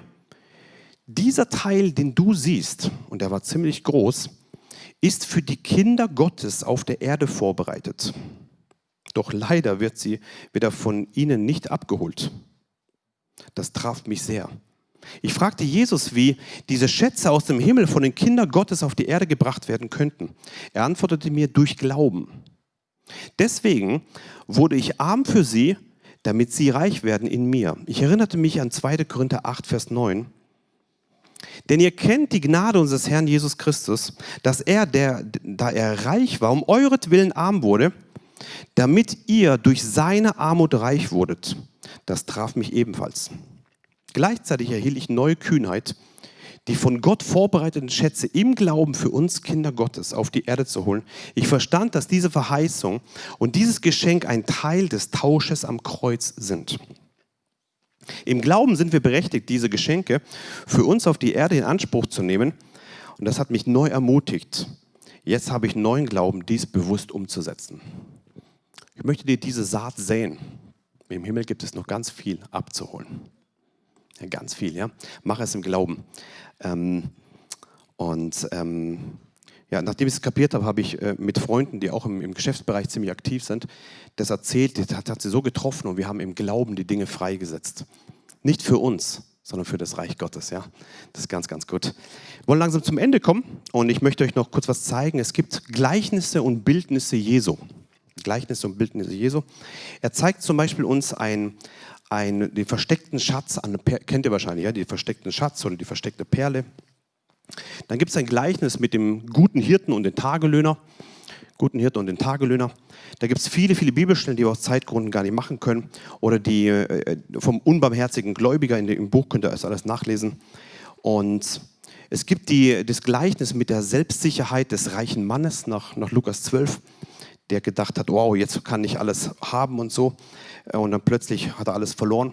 dieser Teil, den du siehst, und der war ziemlich groß, ist für die Kinder Gottes auf der Erde vorbereitet. Doch leider wird sie wieder von ihnen nicht abgeholt. Das traf mich sehr. Ich fragte Jesus, wie diese Schätze aus dem Himmel von den Kindern Gottes auf die Erde gebracht werden könnten. Er antwortete mir durch Glauben. Deswegen wurde ich arm für sie, damit sie reich werden in mir. Ich erinnerte mich an 2. Korinther 8, Vers 9. Denn ihr kennt die Gnade unseres Herrn Jesus Christus, dass er, der, da er reich war, um euretwillen arm wurde, damit ihr durch seine Armut reich wurdet. Das traf mich ebenfalls. Gleichzeitig erhielt ich neue Kühnheit, die von Gott vorbereiteten Schätze im Glauben für uns Kinder Gottes auf die Erde zu holen. Ich verstand, dass diese Verheißung und dieses Geschenk ein Teil des Tausches am Kreuz sind. Im Glauben sind wir berechtigt, diese Geschenke für uns auf die Erde in Anspruch zu nehmen. Und das hat mich neu ermutigt. Jetzt habe ich neuen Glauben, dies bewusst umzusetzen. Ich möchte dir diese Saat säen. Im Himmel gibt es noch ganz viel abzuholen. Ja, ganz viel, ja. Mach es im Glauben. Ähm, und ähm, ja, nachdem ich es kapiert habe, habe ich äh, mit Freunden, die auch im, im, Geschäftsbereich ziemlich aktiv sind, das erzählt, das hat, hat sie so getroffen und wir haben im Glauben die Dinge freigesetzt. Nicht für uns, sondern für das Reich Gottes. Ja? Das ist ganz, ganz gut. Wir wollen langsam zum Ende kommen und ich möchte euch noch kurz was zeigen. Es gibt Gleichnisse und Bildnisse Jesu. Gleichnisse und Bildnisse Jesu. Er zeigt zum Beispiel uns ein, ein, den versteckten Schatz, an, kennt ihr wahrscheinlich, ja, den versteckten Schatz oder die versteckte Perle. Dann gibt es ein Gleichnis mit dem guten Hirten und dem Tagelöhner. Guten Hirten und den Tagelöhner. Da gibt es viele, viele Bibelstellen, die wir aus Zeitgründen gar nicht machen können. Oder die äh, vom unbarmherzigen Gläubiger in dem Buch könnt ihr das alles nachlesen. Und es gibt die, das Gleichnis mit der Selbstsicherheit des reichen Mannes nach, nach Lukas 12, der gedacht hat, wow, jetzt kann ich alles haben und so. Und dann plötzlich hat er alles verloren.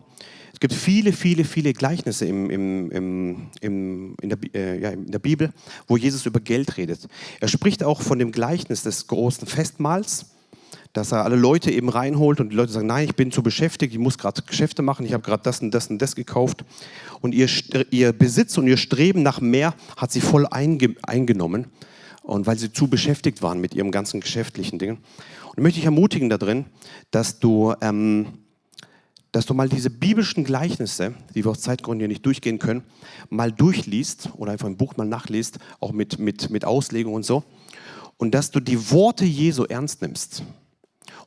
Es gibt viele, viele, viele Gleichnisse im, im, im, in, der, äh, ja, in der Bibel, wo Jesus über Geld redet. Er spricht auch von dem Gleichnis des großen Festmahls, dass er alle Leute eben reinholt und die Leute sagen, nein, ich bin zu beschäftigt, ich muss gerade Geschäfte machen, ich habe gerade das und das und das gekauft. Und ihr, ihr Besitz und ihr Streben nach mehr hat sie voll einge, eingenommen. Und weil sie zu beschäftigt waren mit ihrem ganzen geschäftlichen Dingen. Und möchte ich ermutigen da drin, dass du... Ähm, dass du mal diese biblischen Gleichnisse, die wir aus Zeitgründen hier nicht durchgehen können, mal durchliest oder einfach ein Buch mal nachliest, auch mit, mit, mit Auslegung und so. Und dass du die Worte Jesu ernst nimmst.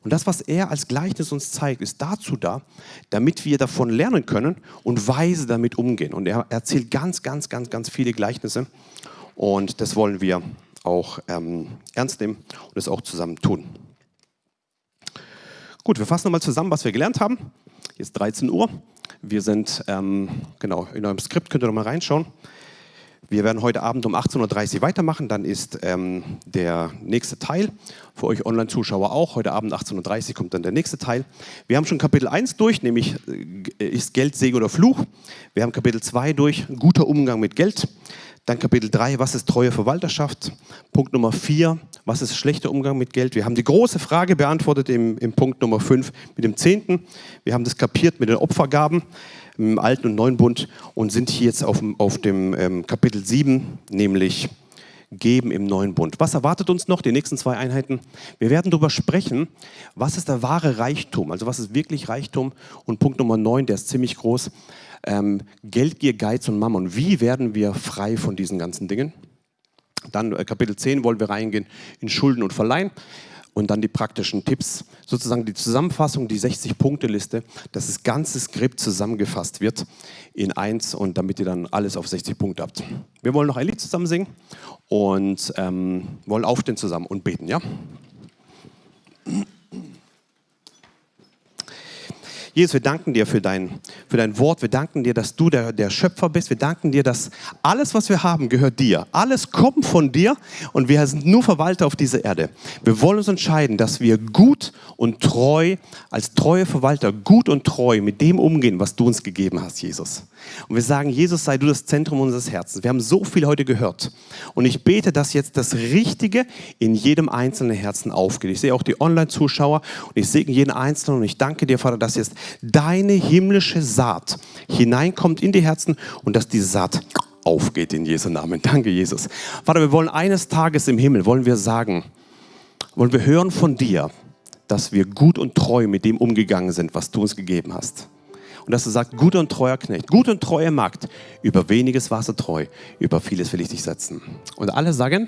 Und das, was er als Gleichnis uns zeigt, ist dazu da, damit wir davon lernen können und weise damit umgehen. Und er erzählt ganz, ganz, ganz, ganz viele Gleichnisse. Und das wollen wir auch ähm, ernst nehmen und es auch zusammen tun. Gut, wir fassen nochmal zusammen, was wir gelernt haben. Ist 13 Uhr. Wir sind, ähm, genau, in eurem Skript könnt ihr noch mal reinschauen. Wir werden heute Abend um 18.30 Uhr weitermachen, dann ist ähm, der nächste Teil. Für euch Online-Zuschauer auch. Heute Abend 18.30 Uhr kommt dann der nächste Teil. Wir haben schon Kapitel 1 durch, nämlich äh, ist Geld Segen oder Fluch. Wir haben Kapitel 2 durch, guter Umgang mit Geld. Dann Kapitel 3, was ist treue Verwalterschaft? Punkt Nummer 4, was ist schlechter Umgang mit Geld? Wir haben die große Frage beantwortet im, im Punkt Nummer 5 mit dem Zehnten. Wir haben das kapiert mit den Opfergaben im Alten und Neuen Bund und sind hier jetzt auf, auf dem ähm, Kapitel 7, nämlich Geben im Neuen Bund. Was erwartet uns noch, die nächsten zwei Einheiten? Wir werden darüber sprechen, was ist der wahre Reichtum, also was ist wirklich Reichtum? Und Punkt Nummer 9, der ist ziemlich groß, ähm, Geldgier, Geiz und Mammon. Wie werden wir frei von diesen ganzen Dingen? Dann äh, Kapitel 10 wollen wir reingehen in Schulden und Verleihen und dann die praktischen Tipps, sozusagen die Zusammenfassung, die 60-Punkte-Liste, dass das ganze Skript zusammengefasst wird in eins und damit ihr dann alles auf 60 Punkte habt. Wir wollen noch ein Lied zusammen singen und ähm, wollen aufstehen zusammen und beten, ja? Jesus, wir danken dir für dein, für dein Wort. Wir danken dir, dass du der, der Schöpfer bist. Wir danken dir, dass alles, was wir haben, gehört dir. Alles kommt von dir und wir sind nur Verwalter auf dieser Erde. Wir wollen uns entscheiden, dass wir gut und treu, als treue Verwalter, gut und treu mit dem umgehen, was du uns gegeben hast, Jesus. Und wir sagen, Jesus, sei du das Zentrum unseres Herzens. Wir haben so viel heute gehört. Und ich bete, dass jetzt das Richtige in jedem einzelnen Herzen aufgeht. Ich sehe auch die Online-Zuschauer und ich segne jeden Einzelnen und ich danke dir, Vater, dass jetzt deine himmlische Saat hineinkommt in die Herzen und dass diese Saat aufgeht in Jesu Namen. Danke, Jesus. Vater, wir wollen eines Tages im Himmel, wollen wir sagen, wollen wir hören von dir, dass wir gut und treu mit dem umgegangen sind, was du uns gegeben hast. Und dass du sagst, guter und treuer Knecht, gut und treuer Magd, über weniges warst du treu, über vieles will ich dich setzen. Und alle sagen,